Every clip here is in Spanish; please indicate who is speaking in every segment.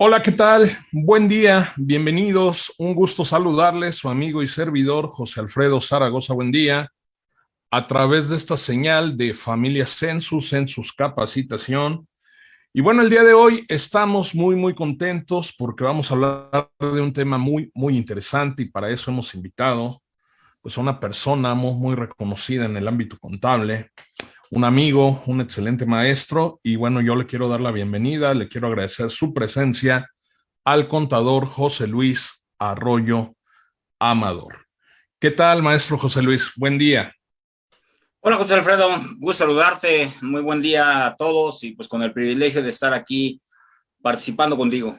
Speaker 1: Hola, ¿qué tal? Buen día, bienvenidos. Un gusto saludarles, su amigo y servidor José Alfredo Zaragoza. Buen día. A través de esta señal de Familia Census, Census Capacitación. Y bueno, el día de hoy estamos muy, muy contentos porque vamos a hablar de un tema muy, muy interesante y para eso hemos invitado pues, a una persona muy, muy reconocida en el ámbito contable, un amigo, un excelente maestro, y bueno, yo le quiero dar la bienvenida, le quiero agradecer su presencia al contador José Luis Arroyo Amador. ¿Qué tal, maestro José Luis? Buen día.
Speaker 2: Hola, José Alfredo, gusto saludarte, muy buen día a todos y pues con el privilegio de estar aquí participando contigo.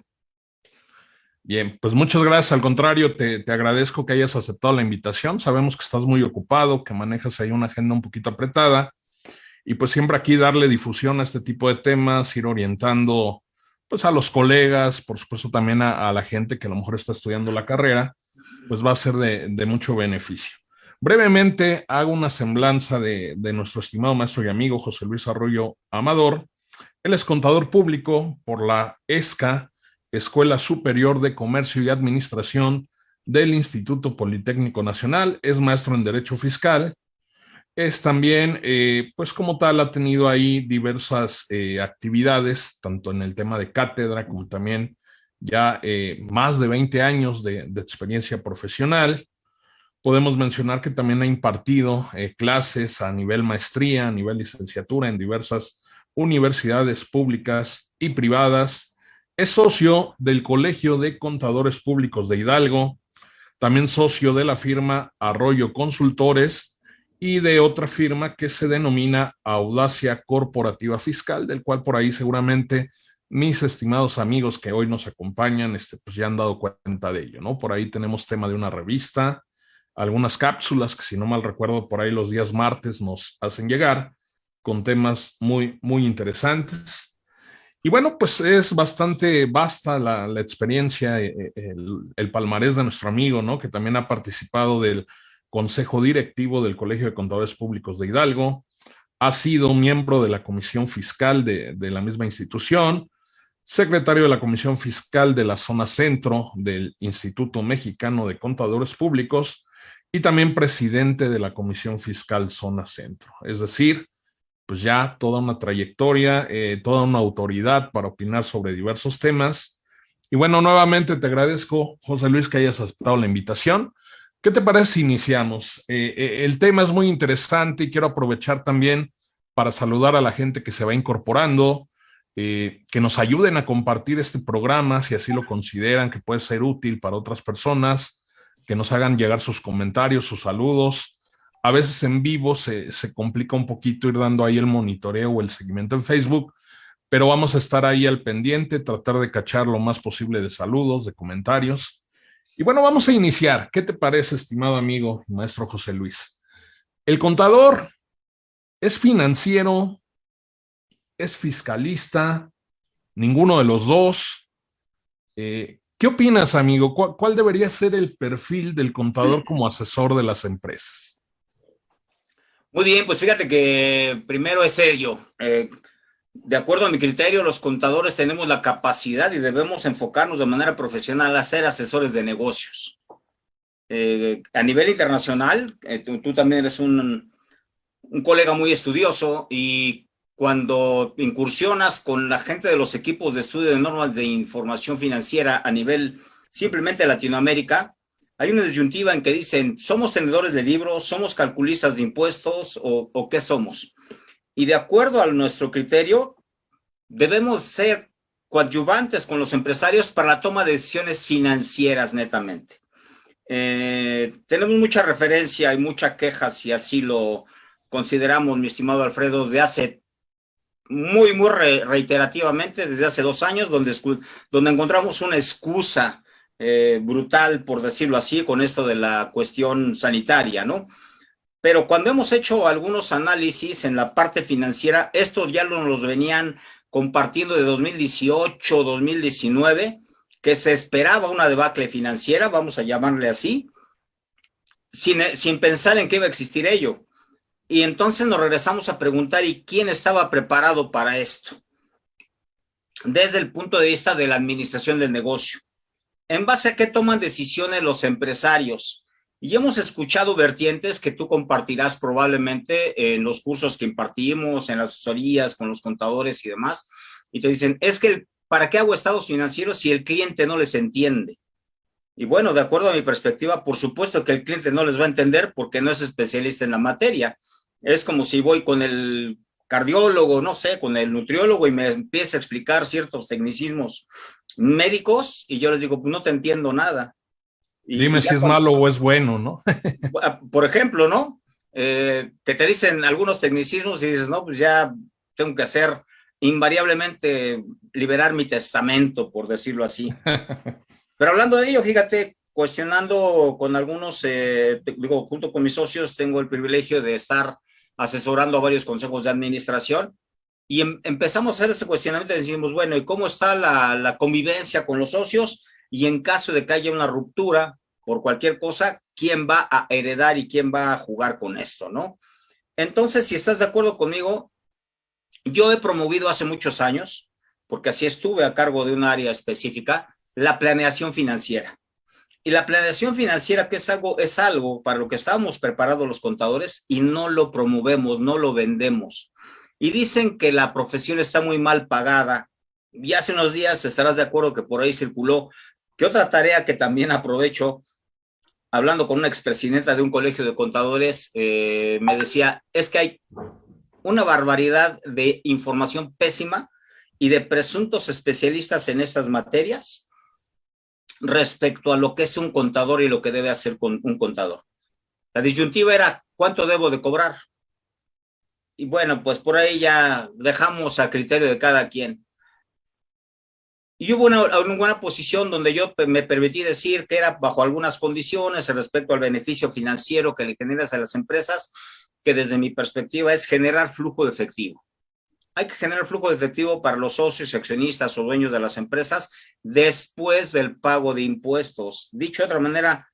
Speaker 1: Bien, pues muchas gracias. Al contrario, te, te, agradezco que hayas aceptado la invitación. Sabemos que estás muy ocupado, que manejas ahí una agenda un poquito apretada y pues siempre aquí darle difusión a este tipo de temas, ir orientando pues a los colegas, por supuesto también a, la gente que a lo mejor está estudiando la carrera, pues va a ser de, mucho beneficio. Brevemente hago una semblanza de, de, nuestro estimado maestro y amigo José Luis Arroyo Amador. Él es contador público por la ESCA, Escuela Superior de Comercio y Administración del Instituto Politécnico Nacional, es maestro en Derecho Fiscal es también, eh, pues como tal, ha tenido ahí diversas eh, actividades, tanto en el tema de cátedra como también ya eh, más de 20 años de, de, experiencia profesional. Podemos mencionar que también ha impartido clases a nivel maestría, a nivel licenciatura en diversas universidades públicas y privadas. Es socio del Colegio de Contadores Públicos de Hidalgo, también socio de la firma Arroyo Consultores, y de otra firma que se denomina Audacia Corporativa Fiscal, del cual por ahí seguramente mis estimados amigos que hoy nos acompañan este, pues ya han dado cuenta de ello, ¿no? Por ahí tenemos tema de una revista, algunas cápsulas que si no mal recuerdo por ahí los días martes nos hacen llegar con temas muy, muy interesantes. Y bueno, pues es bastante vasta la, experiencia, eh, el, el palmarés de nuestro amigo, ¿no? Que también ha participado del consejo directivo del Colegio de Contadores Públicos de Hidalgo, ha sido miembro de la Comisión Fiscal de, la misma institución, secretario de la Comisión Fiscal de la Zona Centro del Instituto Mexicano de Contadores Públicos y también presidente de la Comisión Fiscal Zona Centro. Es decir, pues ya toda una trayectoria, eh, toda una autoridad para opinar sobre diversos temas. Y bueno, nuevamente te agradezco, José Luis, que hayas aceptado la invitación. ¿Qué te parece si iniciamos? Eh, eh, el tema es muy interesante y quiero aprovechar también para saludar a la gente que se va incorporando, eh, que nos ayuden a compartir este programa si así lo consideran que puede ser útil para otras personas, que nos hagan llegar sus comentarios, sus saludos. A veces en vivo se, se complica un poquito ir dando ahí el monitoreo o el seguimiento en Facebook, pero vamos a estar ahí al pendiente, tratar de cachar lo más posible de saludos, de comentarios. Y bueno, vamos a iniciar. ¿Qué te parece, estimado amigo maestro José Luis? El contador es financiero, es fiscalista, ninguno de los dos. Eh, ¿Qué opinas, amigo? ¿Cuál, debería ser el perfil del contador como asesor de las empresas?
Speaker 2: Muy bien, pues fíjate que primero es serio. Eh, de acuerdo a mi criterio, los contadores tenemos la capacidad y debemos enfocarnos de manera profesional a ser asesores de negocios. Eh, a nivel internacional, eh, tú, también eres un, un colega muy estudioso y cuando incursionas con la gente de los equipos de estudio de normas de información financiera a nivel simplemente Latinoamérica, hay una disyuntiva en que dicen, ¿somos tenedores de libros? ¿Somos calculistas de impuestos? ¿O, o qué somos? Y de acuerdo a nuestro criterio, debemos ser coadyuvantes con los empresarios para la toma de decisiones financieras netamente. Eh, tenemos mucha referencia y mucha queja, si así lo consideramos, mi estimado Alfredo, de hace muy, muy reiterativamente, desde hace dos años, donde, donde encontramos una excusa eh, brutal, por decirlo así, con esto de la cuestión sanitaria, ¿no? Pero cuando hemos hecho algunos análisis en la parte financiera, estos ya nos venían compartiendo de 2018, 2019, que se esperaba una debacle financiera, vamos a llamarle así, sin, sin pensar en qué iba a existir ello. Y entonces nos regresamos a preguntar, ¿y quién estaba preparado para esto? desde el punto de vista de la administración del negocio. ¿En base a qué toman decisiones los empresarios? Y hemos escuchado vertientes que tú compartirás probablemente en los cursos que impartimos, en las asesorías, con los contadores y demás, y te dicen, es que, ¿para qué hago estados financieros si el cliente no les entiende? Y bueno, de acuerdo a mi perspectiva, por supuesto que el cliente no les va a entender porque no es especialista en la materia. Es como si voy con el cardiólogo, no sé, con el nutriólogo y me empieza a explicar ciertos tecnicismos médicos y yo les digo, no te entiendo nada.
Speaker 1: Dime si es malo o es bueno, ¿no?
Speaker 2: Ah, por ejemplo, ¿no? Eh, que te dicen algunos tecnicismos y dices, no, pues ya tengo que hacer invariablemente liberar mi testamento, por decirlo así. Pero hablando de ello, fíjate, cuestionando con algunos, eh, digo, junto con mis socios, tengo el privilegio de estar asesorando a varios consejos de administración y em, empezamos a hacer ese cuestionamiento y decimos, bueno, ¿y cómo está la, la convivencia con los socios? Y en caso de que haya una ruptura por cualquier cosa, ¿quién va a heredar y quién va a jugar con esto, no? Entonces, si estás de acuerdo conmigo, yo he promovido hace muchos años, porque así estuve a cargo de un área específica, la planeación financiera. Y la planeación financiera, que es algo, es algo para lo que estábamos preparados los contadores y no lo promovemos, no lo vendemos. Y dicen que la profesión está muy mal pagada. Y hace unos días estarás de acuerdo que por ahí circuló que otra tarea que también aprovecho, hablando con una expresidenta de un colegio de contadores, eh, me decía, es que hay una barbaridad de información pésima y de presuntos especialistas en estas materias respecto a lo que es un contador y lo que debe hacer con un contador. La disyuntiva era, ¿cuánto debo de cobrar? Y bueno, pues por ahí ya dejamos a criterio de cada quien. Y hubo una, una, buena posición donde yo me permití decir que era bajo algunas condiciones respecto al beneficio financiero que le generas a las empresas, que desde mi perspectiva es generar flujo de efectivo hay que generar flujo de efectivo para los socios, accionistas o dueños de las empresas después del pago de impuestos. Dicho de otra manera,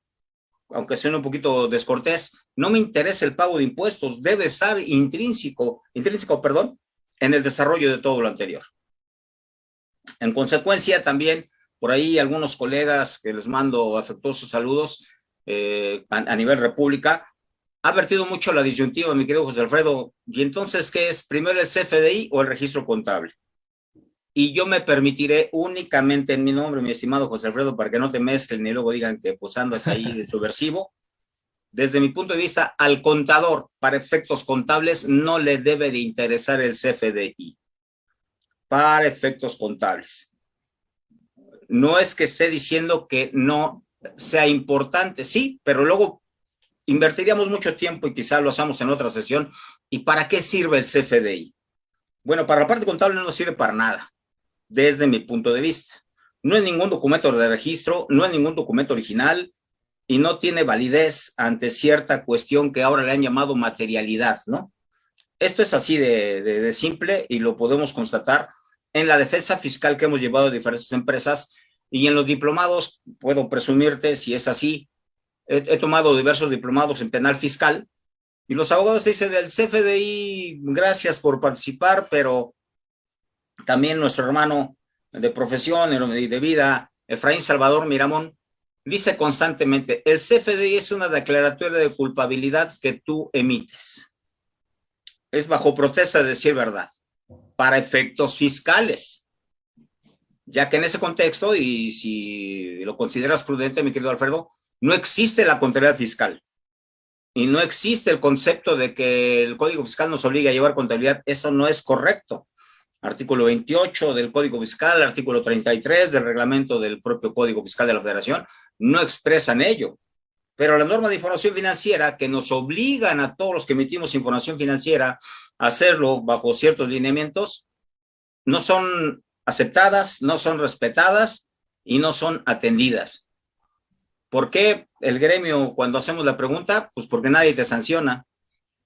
Speaker 2: aunque sea un poquito descortés, no me interesa el pago de impuestos, debe estar intrínseco, intrínseco, perdón, en el desarrollo de todo lo anterior. En consecuencia, también por ahí algunos colegas que les mando afectuosos saludos eh, a, a nivel república, ha vertido mucho la disyuntiva, mi querido José Alfredo. ¿Y entonces qué es? ¿Primero el CFDI o el registro contable? Y yo me permitiré únicamente en mi nombre, mi estimado José Alfredo, para que no te mezclen ni luego digan que pues andas ahí de subversivo. Desde mi punto de vista, al contador, para efectos contables, no le debe de interesar el CFDI. Para efectos contables. No es que esté diciendo que no sea importante, sí, pero luego invertiríamos mucho tiempo y quizá lo hagamos en otra sesión. ¿Y para qué sirve el CFDI? Bueno, para la parte contable no sirve para nada, desde mi punto de vista. No es ningún documento de registro, no es ningún documento original y no tiene validez ante cierta cuestión que ahora le han llamado materialidad, ¿no? Esto es así de, de, de simple y lo podemos constatar en la defensa fiscal que hemos llevado a diferentes empresas y en los diplomados, puedo presumirte si es así, he, tomado diversos diplomados en penal fiscal, y los abogados dicen del CFDI, gracias por participar, pero también nuestro hermano de profesión y de vida, Efraín Salvador Miramón, dice constantemente, el CFDI es una declaratoria de culpabilidad que tú emites. Es bajo protesta de decir verdad, para efectos fiscales. Ya que en ese contexto, y si lo consideras prudente, mi querido Alfredo, no existe la contabilidad fiscal y no existe el concepto de que el Código Fiscal nos obliga a llevar contabilidad. Eso no es correcto. Artículo 28 del Código Fiscal, artículo 33 del reglamento del propio Código Fiscal de la Federación, no expresan ello. Pero la norma de información financiera que nos obligan a todos los que emitimos información financiera hacerlo bajo ciertos lineamientos, no son aceptadas, no son respetadas y no son atendidas. ¿Por qué el gremio cuando hacemos la pregunta? Pues porque nadie te sanciona,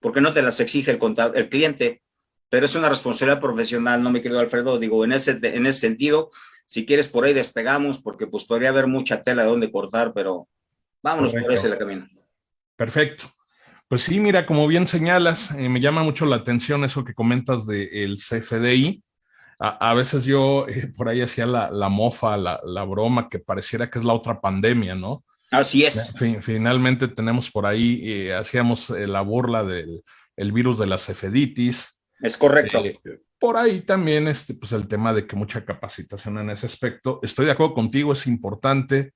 Speaker 2: porque no te las exige el, el cliente, pero es una responsabilidad profesional, no me querido Alfredo, digo, en ese, en ese sentido, si quieres por ahí despegamos, porque pues podría haber mucha tela de dónde cortar, pero vámonos por ese camino.
Speaker 1: Perfecto. Pues sí, mira, como bien señalas, eh, me llama mucho la atención eso que comentas del CFDI. a, veces yo eh, por ahí hacía la, la mofa, la, la, broma, que pareciera que es la otra pandemia, ¿no?
Speaker 2: Así es.
Speaker 1: finalmente tenemos por ahí, eh, hacíamos la burla del el virus de la cefeditis.
Speaker 2: Es correcto.
Speaker 1: por ahí también este, pues el tema de que mucha capacitación en ese aspecto. Estoy de acuerdo contigo, es importante,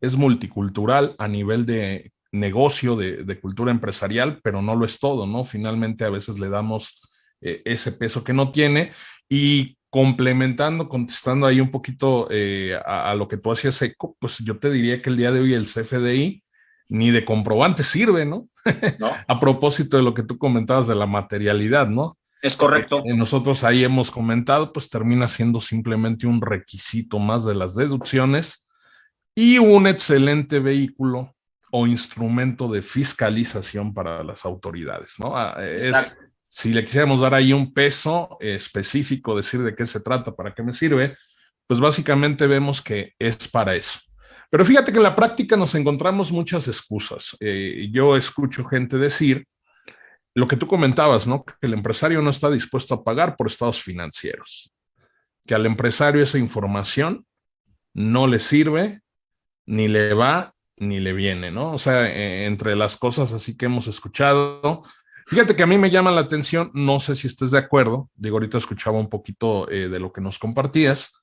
Speaker 1: es multicultural a nivel de negocio, de, de cultura empresarial, pero no lo es todo, ¿no? Finalmente a veces le damos ese peso que no tiene y complementando, contestando ahí un poquito eh, a, lo que tú hacías eco, pues yo te diría que el día de hoy el CFDI ni de comprobante sirve, ¿no? a propósito de lo que tú comentabas de la materialidad, ¿no?
Speaker 2: Es correcto.
Speaker 1: Eh, nosotros ahí hemos comentado, pues termina siendo simplemente un requisito más de las deducciones y un excelente vehículo o instrumento de fiscalización para las autoridades, ¿no? Ah, es, si le quisiéramos dar ahí un peso específico, decir de qué se trata, para qué me sirve, pues básicamente vemos que es para eso. Pero fíjate que en la práctica nos encontramos muchas excusas. Eh, yo escucho gente decir lo que tú comentabas, ¿no? Que el empresario no está dispuesto a pagar por estados financieros. Que al empresario esa información no le sirve, ni le va, ni le viene, ¿no? O sea, eh, entre las cosas así que hemos escuchado, Fíjate que a mí me llama la atención, no sé si estés de acuerdo, digo, ahorita escuchaba un poquito eh, de lo que nos compartías,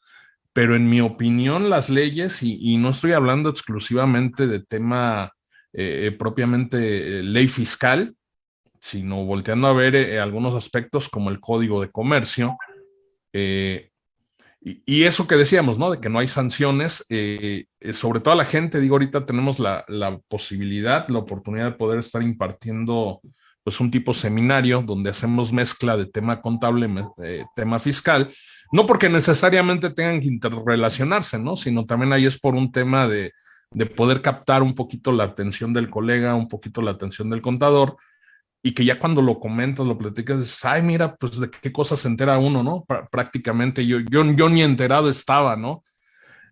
Speaker 1: pero en mi opinión las leyes, y, no estoy hablando exclusivamente de tema eh, propiamente eh, ley fiscal, sino volteando a ver algunos aspectos como el código de comercio, y, eso que decíamos, ¿no? De que no hay sanciones, sobre todo a la gente, digo, ahorita tenemos la, la posibilidad, la oportunidad de poder estar impartiendo pues un tipo seminario donde hacemos mezcla de tema contable, eh, tema fiscal, no porque necesariamente tengan que interrelacionarse, ¿no? Sino también ahí es por un tema de, de poder captar un poquito la atención del colega, un poquito la atención del contador, y que ya cuando lo comentas, lo platicas, dices, ay, mira, pues de qué cosas se entera uno, ¿no? prácticamente yo, yo, ni enterado estaba, ¿no?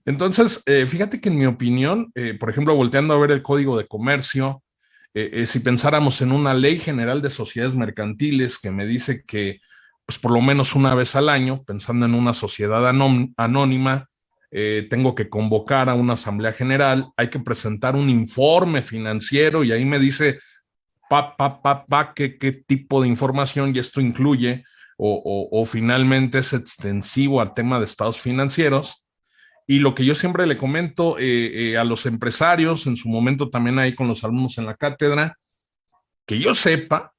Speaker 1: Entonces, eh, fíjate que en mi opinión, eh, por ejemplo, volteando a ver el código de comercio, eh, si pensáramos en una ley general de sociedades mercantiles que me dice que, pues por lo menos una vez al año, pensando en una sociedad anónima, tengo que convocar a una asamblea general, hay que presentar un informe financiero y ahí me dice, pa, pa, pa, pa, qué, qué tipo de información y esto incluye o, finalmente es extensivo al tema de estados financieros. Y lo que yo siempre le comento eh, eh, a los empresarios, en su momento también ahí con los alumnos en la cátedra, que yo sepa,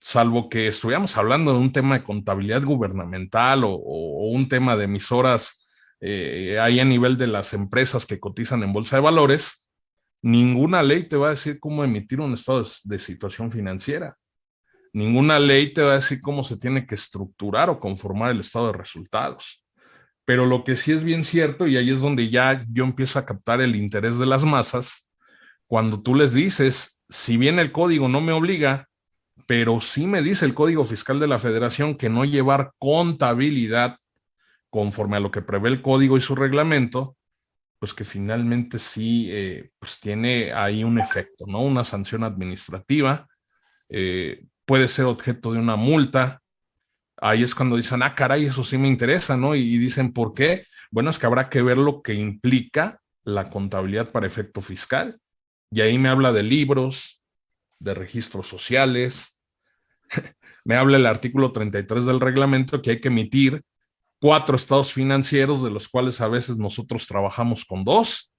Speaker 1: salvo que estuviéramos hablando de un tema de contabilidad gubernamental o, un tema de emisoras eh, ahí a nivel de las empresas que cotizan en bolsa de valores, ninguna ley te va a decir cómo emitir un estado de situación financiera. Ninguna ley te va a decir cómo se tiene que estructurar o conformar el estado de resultados. Pero lo que sí es bien cierto, y ahí es donde ya yo empiezo a captar el interés de las masas, cuando tú les dices, si bien el código no me obliga, pero sí me dice el Código Fiscal de la Federación que no llevar contabilidad conforme a lo que prevé el código y su reglamento, pues que finalmente sí eh, pues tiene ahí un efecto, ¿no? Una sanción administrativa, eh, puede ser objeto de una multa, ahí es cuando dicen, ah, caray, eso sí me interesa, ¿no? Y, dicen, ¿por qué? Bueno, es que habrá que ver lo que implica la contabilidad para efecto fiscal. Y ahí me habla de libros, de registros sociales, me habla el artículo 33 del reglamento que hay que emitir cuatro estados financieros, de los cuales a veces nosotros trabajamos con dos.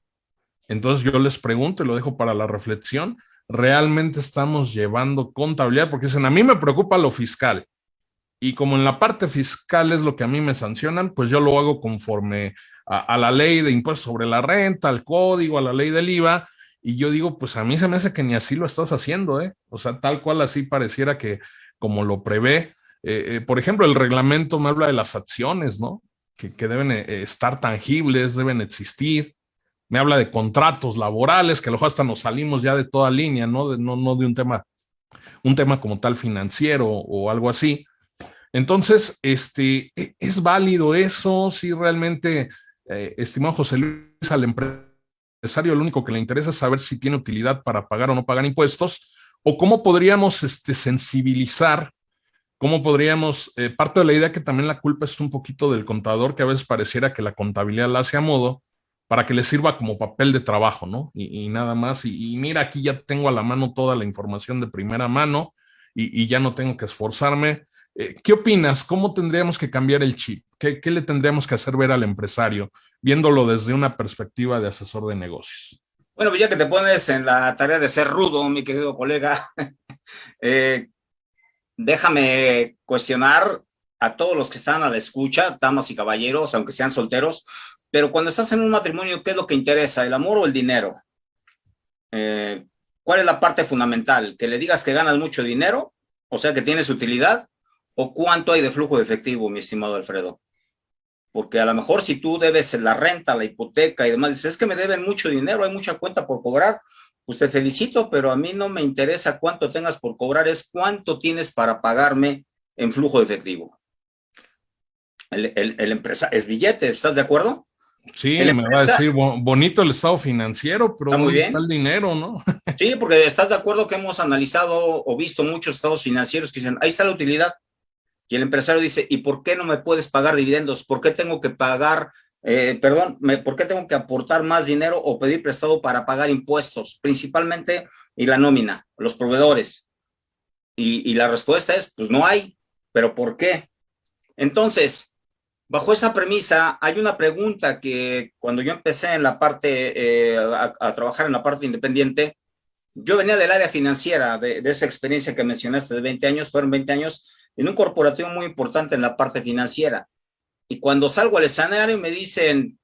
Speaker 1: Entonces yo les pregunto y lo dejo para la reflexión, ¿realmente estamos llevando contabilidad? Porque dicen, a mí me preocupa lo fiscal y como en la parte fiscal es lo que a mí me sancionan, pues yo lo hago conforme a, la ley de impuestos sobre la renta, al código, a la ley del IVA, y yo digo, pues a mí se me hace que ni así lo estás haciendo, ¿eh? O sea, tal cual así pareciera que como lo prevé, eh, eh, por ejemplo, el reglamento me habla de las acciones, ¿no? Que, deben eh, estar tangibles, deben existir. Me habla de contratos laborales, que luego hasta nos salimos ya de toda línea, ¿no? no, no de un tema, un tema como tal financiero o algo así. Entonces, este, e, ¿es válido eso? Si realmente, estimado José Luis, al empresario lo único que le interesa es saber si tiene utilidad para pagar o no pagar impuestos, o cómo podríamos este, sensibilizar ¿Cómo podríamos, eh, parte de la idea que también la culpa es un poquito del contador, que a veces pareciera que la contabilidad la hace a modo para que le sirva como papel de trabajo, ¿no? Y, nada más. Y, mira, aquí ya tengo a la mano toda la información de primera mano y, ya no tengo que esforzarme. Eh, ¿Qué opinas? ¿Cómo tendríamos que cambiar el chip? ¿Qué, ¿Qué le tendríamos que hacer ver al empresario, viéndolo desde una perspectiva de asesor de negocios?
Speaker 2: Bueno, pues ya que te pones en la tarea de ser rudo, mi querido colega, eh, déjame cuestionar a todos los que están a la escucha, damas y caballeros, aunque sean solteros, pero cuando estás en un matrimonio, ¿qué es lo que interesa? ¿El amor o el dinero? Eh, ¿Cuál es la parte fundamental? ¿Que le digas que ganas mucho dinero? O sea, que tienes utilidad. ¿O cuánto hay de flujo de efectivo, mi estimado Alfredo? Porque a lo mejor si tú debes la renta, la hipoteca y demás, dices, es que me deben mucho dinero, hay mucha cuenta por cobrar. Pues te felicito, pero a mí no me interesa cuánto tengas por cobrar, es cuánto tienes para pagarme en flujo de efectivo. El, el, empresa es billete, ¿estás de acuerdo?
Speaker 1: Sí, me va a decir bonito el estado financiero, pero
Speaker 2: ¿dónde
Speaker 1: está el dinero, no?
Speaker 2: Sí, porque estás de acuerdo que hemos analizado o visto muchos estados financieros que dicen, ahí está la utilidad. Y el empresario dice, ¿y por qué no me puedes pagar dividendos? ¿Por qué tengo que pagar eh, perdón, ¿por qué tengo que aportar más dinero o pedir prestado para pagar impuestos? Principalmente, y la nómina, los proveedores. Y, la respuesta es, pues no hay, pero ¿por qué? Entonces, bajo esa premisa, hay una pregunta que cuando yo empecé en la parte, eh, a, trabajar en la parte independiente, yo venía del área financiera, de, de, esa experiencia que mencionaste de 20 años, fueron 20 años en un corporativo muy importante en la parte financiera. Y cuando salgo al escenario me dicen,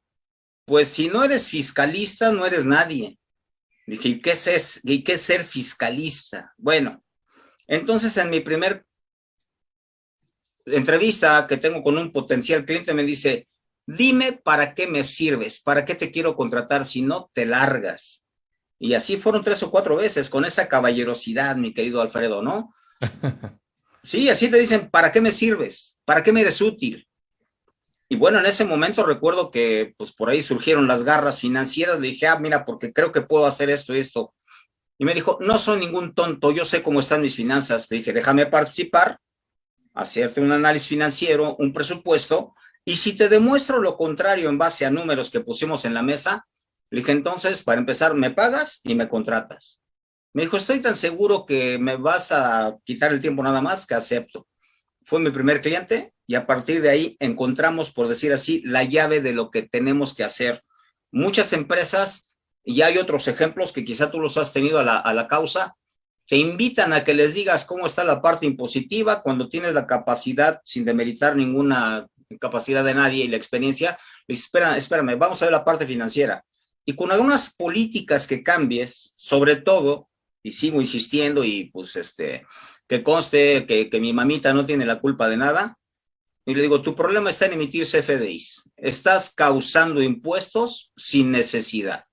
Speaker 2: pues si no eres fiscalista, no eres nadie. Dije, ¿y qué es, y qué es ser fiscalista? Bueno, entonces en mi primer entrevista que tengo con un potencial cliente me dice, dime para qué me sirves, para qué te quiero contratar, si no te largas. Y así fueron tres o cuatro veces, con esa caballerosidad, mi querido Alfredo, ¿no? Sí, así te dicen, ¿para qué me sirves? ¿Para qué me eres útil? Y bueno, en ese momento recuerdo que pues por ahí surgieron las garras financieras, le dije, ah, mira, porque creo que puedo hacer esto y esto. Y me dijo, no soy ningún tonto, yo sé cómo están mis finanzas. Le dije, déjame participar, hacerte un análisis financiero, un presupuesto, y si te demuestro lo contrario en base a números que pusimos en la mesa, le dije, entonces, para empezar, me pagas y me contratas. Me dijo, estoy tan seguro que me vas a quitar el tiempo nada más que acepto fue mi primer cliente y a partir de ahí encontramos, por decir así, la llave de lo que tenemos que hacer. Muchas empresas, y hay otros ejemplos que quizá tú los has tenido a la, causa, te invitan a que les digas cómo está la parte impositiva cuando tienes la capacidad, sin demeritar ninguna capacidad de nadie y la experiencia, dices, espera, espérame, vamos a ver la parte financiera. Y con algunas políticas que cambies, sobre todo, y sigo insistiendo y pues este, que conste que, mi mamita no tiene la culpa de nada, y le digo, tu problema está en emitir CFDIs. Estás causando impuestos sin necesidad.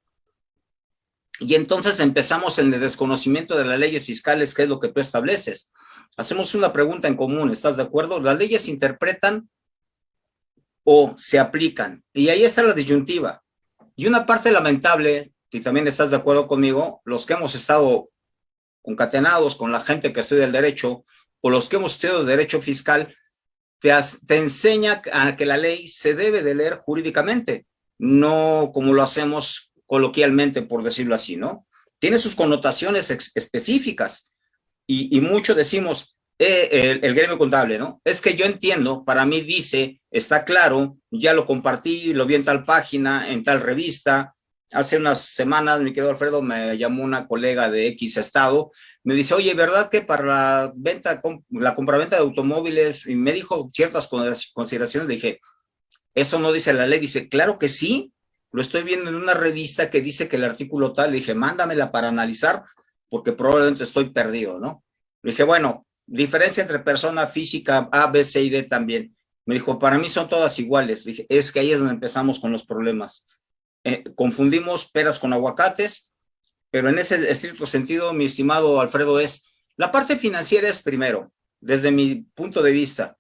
Speaker 2: Y entonces empezamos en el desconocimiento de las leyes fiscales, que es lo que tú estableces. Hacemos una pregunta en común, ¿estás de acuerdo? Las leyes se interpretan o se aplican. Y ahí está la disyuntiva. Y una parte lamentable, si también estás de acuerdo conmigo, los que hemos estado concatenados con la gente que estudia el derecho o los que hemos estudiado derecho fiscal, te, enseña a que la ley se debe de leer jurídicamente, no como lo hacemos coloquialmente, por decirlo así, ¿no? Tiene sus connotaciones específicas y, y, mucho decimos, eh, el, el, gremio contable, ¿no? Es que yo entiendo, para mí dice, está claro, ya lo compartí, lo vi en tal página, en tal revista, Hace unas semanas, mi querido Alfredo, me llamó una colega de X estado, me dice, oye, ¿verdad que para la venta, la compraventa de automóviles, y me dijo ciertas consideraciones, dije, eso no dice la ley, dice, claro que sí, lo estoy viendo en una revista que dice que el artículo tal, le dije, mándamela para analizar, porque probablemente estoy perdido, ¿no? Le dije, bueno, diferencia entre persona física A, B, C y D también. Me dijo, para mí son todas iguales. Le dije, es que ahí es donde empezamos con los problemas. Eh, confundimos peras con aguacates, pero en ese estricto sentido, mi estimado Alfredo, es la parte financiera es primero, desde mi punto de vista.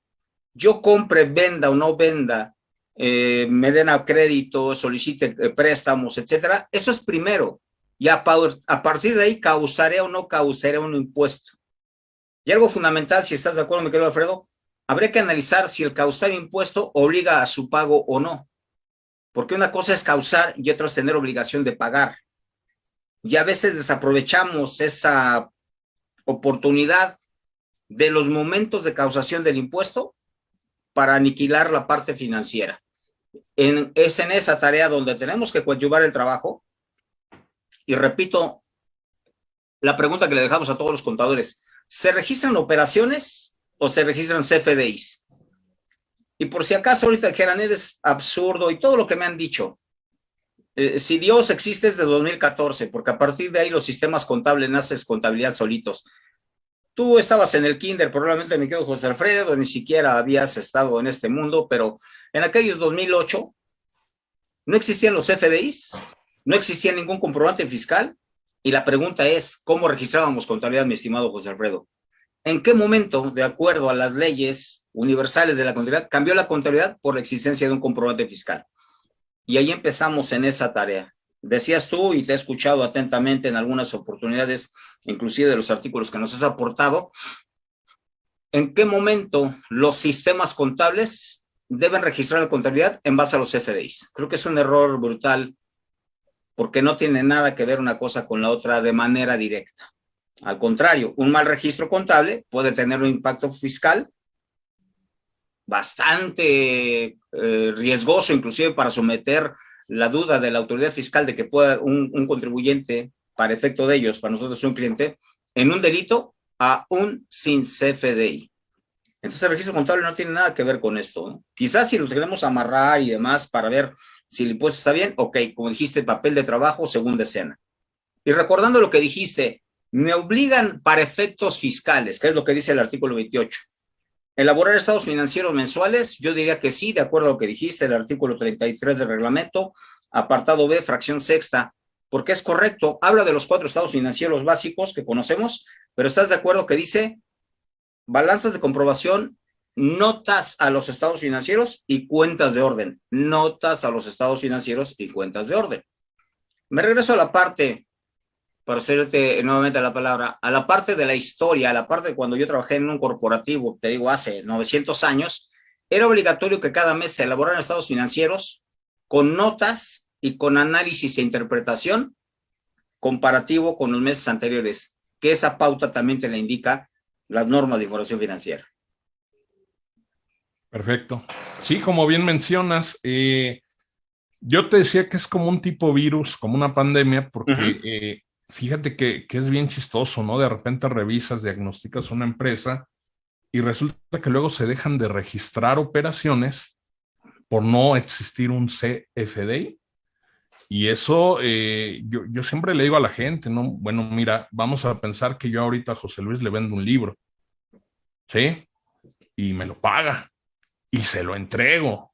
Speaker 2: Yo compre, venda o no venda, eh, me den a crédito, solicite eh, préstamos, etcétera, eso es primero. Y a, partir de ahí causaré o no causaré un impuesto. Y algo fundamental, si estás de acuerdo, mi querido Alfredo, habría que analizar si el causar impuesto obliga a su pago o no. Porque una cosa es causar y otra es tener obligación de pagar. Y a veces desaprovechamos esa oportunidad de los momentos de causación del impuesto para aniquilar la parte financiera. En, es en esa tarea donde tenemos que coadyuvar el trabajo. Y repito, la pregunta que le dejamos a todos los contadores, ¿se registran operaciones o se registran CFDIs? Y por si acaso ahorita dijeran, es absurdo y todo lo que me han dicho. Eh, si Dios existe desde 2014, porque a partir de ahí los sistemas contables nacen contabilidad solitos. Tú estabas en el kinder, probablemente me quedo José Alfredo, ni siquiera habías estado en este mundo, pero en aquellos 2008 no existían los FDIs, no existía ningún comprobante fiscal, y la pregunta es, ¿cómo registrábamos contabilidad, mi estimado José Alfredo? ¿En qué momento, de acuerdo a las leyes universales de la contabilidad, cambió la contabilidad por la existencia de un comprobante fiscal? Y ahí empezamos en esa tarea. Decías tú, y te he escuchado atentamente en algunas oportunidades, inclusive de los artículos que nos has aportado, ¿en qué momento los sistemas contables deben registrar la contabilidad en base a los FDIs? Creo que es un error brutal porque no tiene nada que ver una cosa con la otra de manera directa. Al contrario, un mal registro contable puede tener un impacto fiscal bastante eh, riesgoso, inclusive para someter la duda de la autoridad fiscal de que pueda un, un, contribuyente, para efecto de ellos, para nosotros un cliente, en un delito a un sin CFDI. Entonces el registro contable no tiene nada que ver con esto. ¿no? Quizás si lo queremos amarrar y demás para ver si el impuesto está bien, ok, como dijiste, papel de trabajo, segunda escena. Y recordando lo que dijiste, me obligan para efectos fiscales, que es lo que dice el artículo 28. Elaborar estados financieros mensuales, yo diría que sí, de acuerdo a lo que dijiste, el artículo 33 del reglamento, apartado B, fracción sexta, porque es correcto, habla de los cuatro estados financieros básicos que conocemos, pero estás de acuerdo que dice balanzas de comprobación notas a los estados financieros y cuentas de orden. Notas a los estados financieros y cuentas de orden. Me regreso a la parte, para hacerte nuevamente la palabra, a la parte de la historia, a la parte de cuando yo trabajé en un corporativo, te digo, hace 900 años, era obligatorio que cada mes se elaboraran estados financieros con notas y con análisis e interpretación comparativo con los meses anteriores, que esa pauta también te la indica las normas de información financiera.
Speaker 1: Perfecto. Sí, como bien mencionas, eh, yo te decía que es como un tipo virus, como una pandemia, porque eh, fíjate que, que, es bien chistoso, ¿no? De repente revisas, diagnosticas una empresa y resulta que luego se dejan de registrar operaciones por no existir un CFDI. Y eso eh, yo, yo siempre le digo a la gente, ¿no? Bueno, mira, vamos a pensar que yo ahorita a José Luis le vendo un libro, ¿sí? Y me lo paga y se lo entrego.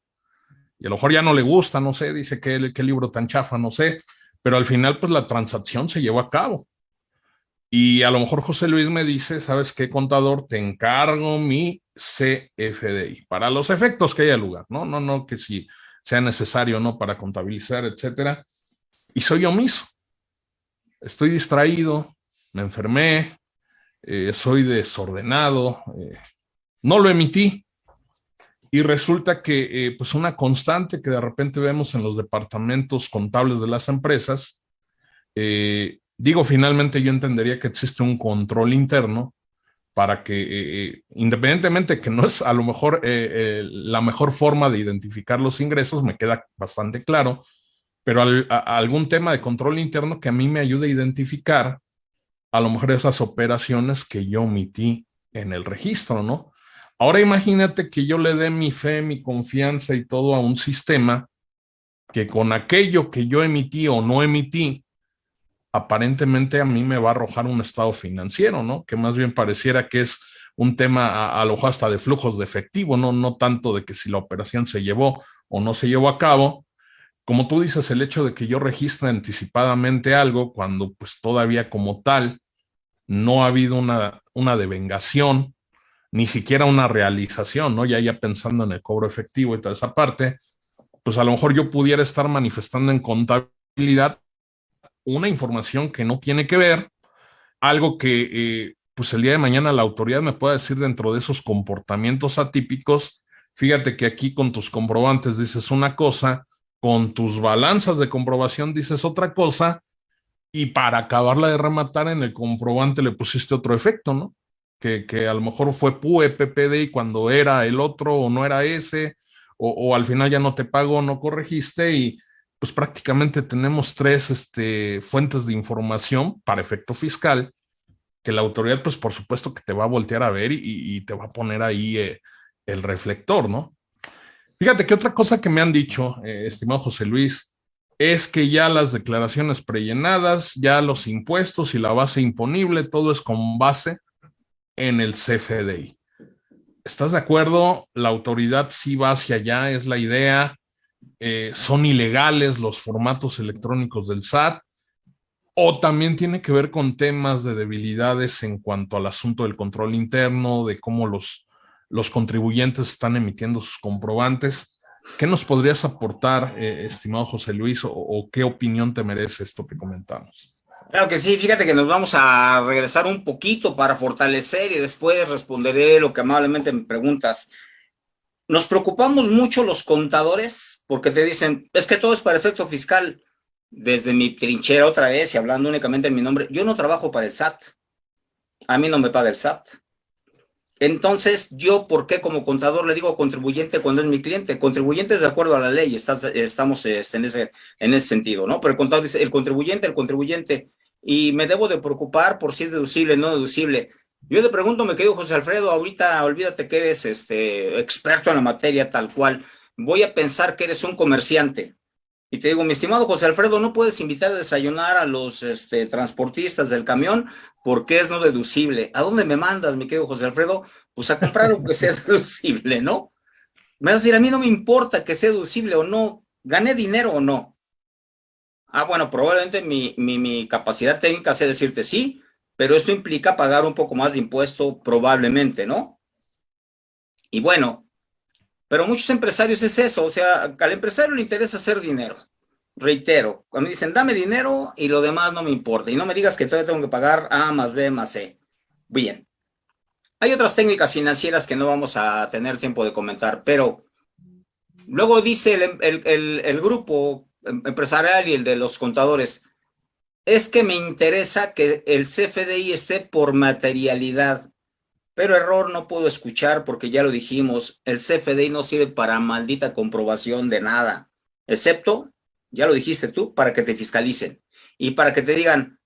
Speaker 1: Y a lo mejor ya no le gusta, no sé, dice que qué libro tan chafa, no sé, pero al final pues la transacción se llevó a cabo. Y a lo mejor José Luis me dice, ¿sabes qué, contador? Te encargo mi CFDI para los efectos que haya lugar, ¿no? No, no, que si sea necesario, ¿no? Para contabilizar, etcétera. Y soy omiso. Estoy distraído, me enfermé, eh, soy desordenado, eh, no lo emití. Y resulta que eh, pues una constante que de repente vemos en los departamentos contables de las empresas, eh, digo, finalmente yo entendería que existe un control interno para que, eh, independientemente que no es a lo mejor la mejor forma de identificar los ingresos, me queda bastante claro, pero algún tema de control interno que a mí me ayude a identificar a lo mejor esas operaciones que yo omití en el registro, ¿no? Ahora imagínate que yo le dé mi fe, mi confianza y todo a un sistema que con aquello que yo emití o no emití, aparentemente a mí me va a arrojar un estado financiero, ¿no? Que más bien pareciera que es un tema a, lo hasta de flujos de efectivo, ¿no? No tanto de que si la operación se llevó o no se llevó a cabo. Como tú dices, el hecho de que yo registre anticipadamente algo cuando pues todavía como tal no ha habido una, una devengación ni siquiera una realización, ¿no? Ya ya pensando en el cobro efectivo y toda esa parte, pues a lo mejor yo pudiera estar manifestando en contabilidad una información que no tiene que ver, algo que eh, pues el día de mañana la autoridad me pueda decir dentro de esos comportamientos atípicos, fíjate que aquí con tus comprobantes dices una cosa, con tus balanzas de comprobación dices otra cosa, y para acabarla de rematar en el comprobante le pusiste otro efecto, ¿no? Que, que a lo mejor fue PUE, PPD y cuando era el otro o no era ese, o, al final ya no te pagó, no corregiste y pues prácticamente tenemos tres este, fuentes de información para efecto fiscal que la autoridad, pues por supuesto que te va a voltear a ver y, te va a poner ahí eh, el reflector, ¿no? Fíjate que otra cosa que me han dicho, eh, estimado José Luis, es que ya las declaraciones prellenadas, ya los impuestos y la base imponible, todo es con base en el CFDI. ¿Estás de acuerdo? La autoridad sí va hacia allá, es la idea. Eh, son ilegales los formatos electrónicos del SAT o también tiene que ver con temas de debilidades en cuanto al asunto del control interno, de cómo los, los contribuyentes están emitiendo sus comprobantes. ¿Qué nos podrías aportar, eh, estimado José Luis, o, qué opinión te merece esto que comentamos?
Speaker 2: Claro que sí, fíjate que nos vamos a regresar un poquito para fortalecer y después responderé lo que amablemente me preguntas. Nos preocupamos mucho los contadores porque te dicen, es que todo es para efecto fiscal desde mi trinchera otra vez y hablando únicamente en mi nombre, yo no trabajo para el SAT. A mí no me paga el SAT. Entonces, yo, ¿por qué como contador le digo contribuyente cuando es mi cliente? Contribuyente es de acuerdo a la ley, estamos este, en, ese, en ese sentido, ¿no? Pero el contador dice, el contribuyente, el contribuyente, y me debo de preocupar por si es deducible o no deducible. Yo le pregunto, me quedo José Alfredo, ahorita olvídate que eres este, experto en la materia tal cual, voy a pensar que eres un comerciante, y te digo, mi estimado José Alfredo, no puedes invitar a desayunar a los este, transportistas del camión porque es no deducible. ¿A dónde me mandas, mi querido José Alfredo? Pues a comprar lo que sea deducible, ¿no? Me vas a decir, a mí no me importa que sea deducible o no, gané dinero o no. Ah, bueno, probablemente mi, mi, capacidad técnica sea decirte sí, pero esto implica pagar un poco más de impuesto probablemente, ¿no? Y bueno, pero muchos empresarios es eso, o sea, al empresario le interesa hacer dinero. Reitero, cuando dicen dame dinero y lo demás no me importa, y no me digas que todavía tengo que pagar A más B más C. Bien. Hay otras técnicas financieras que no vamos a tener tiempo de comentar, pero luego dice el, el, el grupo empresarial y el de los contadores, es que me interesa que el CFDI esté por materialidad. Pero error no puedo escuchar porque ya lo dijimos, el CFDI no sirve para maldita comprobación de nada, excepto, ya lo dijiste tú, para que te fiscalicen y para que te digan,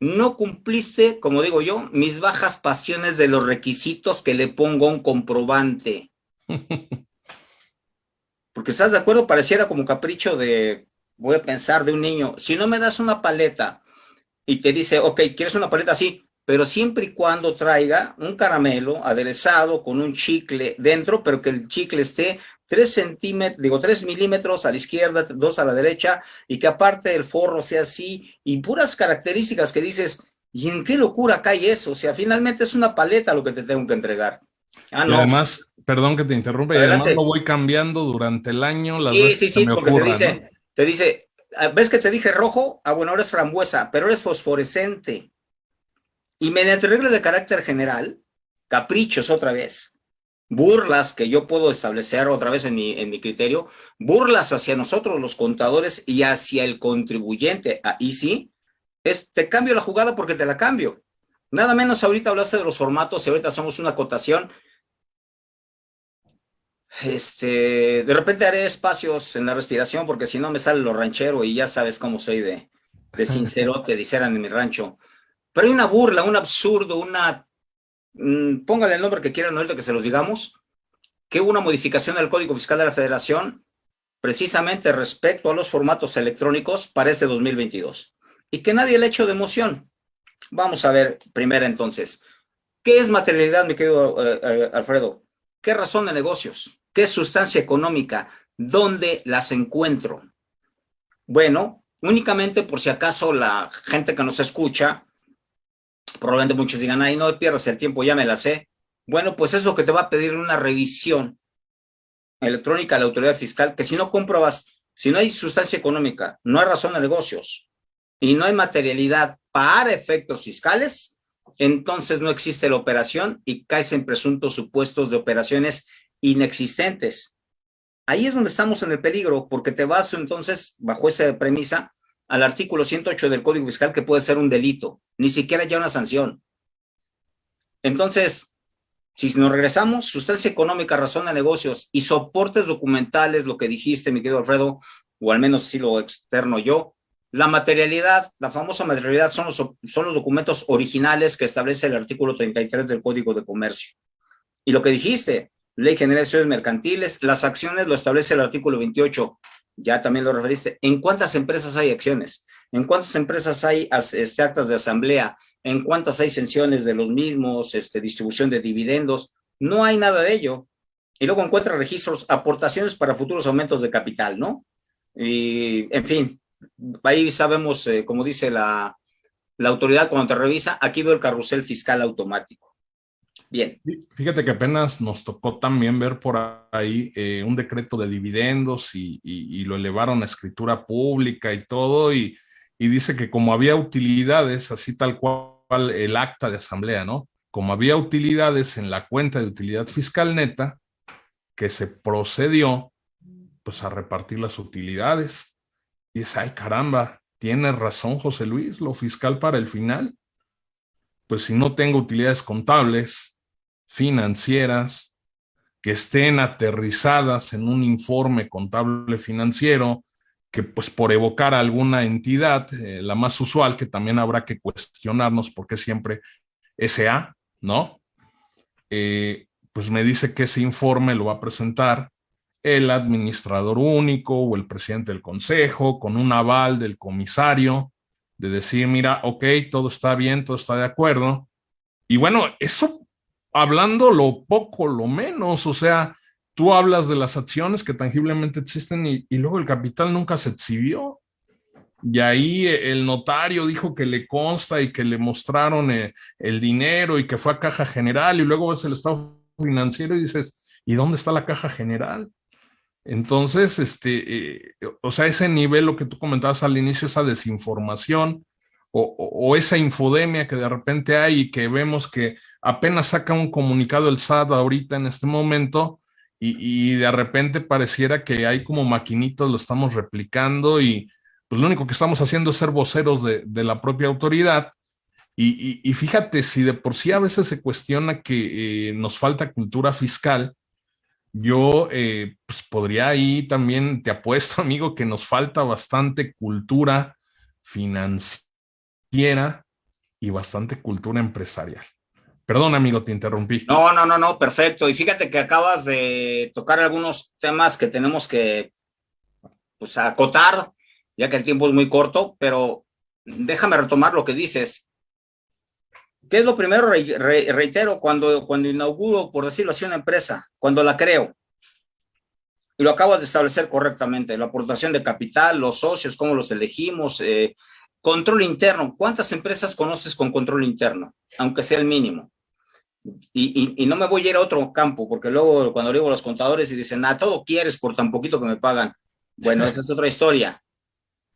Speaker 2: no cumpliste, como digo yo, mis bajas pasiones de los requisitos que le pongo a un comprobante. Porque estás de acuerdo, pareciera como capricho de, voy a pensar, de un niño. Si no me das una paleta y te dice, ok, ¿quieres una paleta así? pero siempre y cuando traiga un caramelo aderezado con un chicle dentro, pero que el chicle esté 3 centímetros, digo 3 milímetros a la izquierda, 2 a la derecha, y que aparte el forro sea así, y puras características que dices, ¿y en qué locura cae eso? O sea, finalmente es una paleta lo que te tengo que entregar.
Speaker 1: Ah, no. además, perdón que te interrumpa, y además lo voy cambiando durante el año las
Speaker 2: sí, sí, sí, porque te dice, te dice, ah, ¿ves que te dije rojo? Ah, bueno, ahora es frambuesa, pero eres fosforescente. Y mediante reglas de carácter general, caprichos otra vez, burlas que yo puedo establecer otra vez en mi, en mi criterio, burlas hacia nosotros los contadores y hacia el contribuyente, ahí sí, es te cambio la jugada porque te la cambio. Nada menos ahorita hablaste de los formatos y ahorita hacemos una acotación. Este, de repente haré espacios en la respiración porque si no me sale lo ranchero y ya sabes cómo soy de, de sincerote, dijeran en mi rancho. Pero hay una burla, un absurdo, una... Mm, póngale el nombre que quieran ahorita que se los digamos, que hubo una modificación del Código Fiscal de la Federación precisamente respecto a los formatos electrónicos para este 2022. Y que nadie le ha hecho de emoción. Vamos a ver primero entonces. ¿Qué es materialidad, mi querido eh, eh, Alfredo? ¿Qué razón de negocios? ¿Qué sustancia económica? ¿Dónde las encuentro? Bueno, únicamente por si acaso la gente que nos escucha probablemente muchos digan, ay, no pierdas el tiempo, ya me la sé. Bueno, pues es lo que te va a pedir una revisión electrónica a la autoridad fiscal, que si no compruebas, si no hay sustancia económica, no hay razón de negocios y no hay materialidad para efectos fiscales, entonces no existe la operación y caes en presuntos supuestos de operaciones inexistentes. Ahí es donde estamos en el peligro, porque te vas entonces, bajo esa premisa, al artículo 108 del Código Fiscal que puede ser un delito, ni siquiera ya una sanción. Entonces, si nos regresamos, sustancia económica, razón de negocios y soportes documentales, lo que dijiste, mi querido Alfredo, o al menos si lo externo yo, la materialidad, la famosa materialidad son los, son los documentos originales que establece el artículo 33 del Código de Comercio. Y lo que dijiste, Ley General de Acciones Mercantiles, las acciones lo establece el artículo 28, ya también lo referiste. ¿En cuántas empresas hay acciones? ¿En cuántas empresas hay este, actas de asamblea? ¿En cuántas hay sanciones de los mismos, este, distribución de dividendos? No hay nada de ello. Y luego encuentra registros, aportaciones para futuros aumentos de capital, ¿no? Y, en fin, ahí sabemos, eh, como dice la, la autoridad cuando te revisa, aquí veo el carrusel fiscal automático. Bien.
Speaker 1: Fíjate que apenas nos tocó también ver por ahí eh, un decreto de dividendos y, lo elevaron a escritura pública y todo, y, dice que como había utilidades, así tal cual el acta de asamblea, ¿no? Como había utilidades en la cuenta de utilidad fiscal neta, que se procedió pues a repartir las utilidades. Y dice, ay caramba, tiene razón José Luis, lo fiscal para el final. Pues si no tengo utilidades contables, financieras que estén aterrizadas en un informe contable financiero, que pues por evocar alguna entidad, eh, la más usual, que también habrá que cuestionarnos porque siempre SA, ¿no? Eh, pues me dice que ese informe lo va a presentar el administrador único o el presidente del consejo con un aval del comisario de decir, mira, ok, todo está bien, todo está de acuerdo. Y bueno, eso hablando lo poco, lo menos, o sea, tú hablas de las acciones que tangiblemente existen y, luego el capital nunca se exhibió. Y ahí el notario dijo que le consta y que le mostraron eh, el, dinero y que fue a caja general y luego ves el estado financiero y dices, ¿y dónde está la caja general? Entonces, este, eh, o sea, ese nivel, lo que tú comentabas al inicio, esa desinformación, o, esa infodemia que de repente hay y que vemos que apenas saca un comunicado el SAT ahorita en este momento y, de repente pareciera que hay como maquinitos, lo estamos replicando y pues lo único que estamos haciendo es ser voceros de, la propia autoridad. Y, fíjate, si de por sí a veces se cuestiona que eh, nos falta cultura fiscal, yo eh, pues podría ahí también, te apuesto amigo, que nos falta bastante cultura financiera y bastante cultura empresarial. Perdón, amigo, te interrumpí.
Speaker 2: No, no, no, no, perfecto. Y fíjate que acabas de tocar algunos temas que tenemos que pues, acotar, ya que el tiempo es muy corto, pero déjame retomar lo que dices. ¿Qué es lo primero? reitero, cuando, cuando inauguro, por decirlo así, una empresa, cuando la creo, y lo acabas de establecer correctamente, la aportación de capital, los socios, cómo los elegimos, eh, Control interno. ¿Cuántas empresas conoces con control interno? Aunque sea el mínimo. Y, no me voy a ir a otro campo, porque luego cuando digo a los contadores y dicen, ah, todo quieres por tan poquito que me pagan. Bueno, esa es otra historia.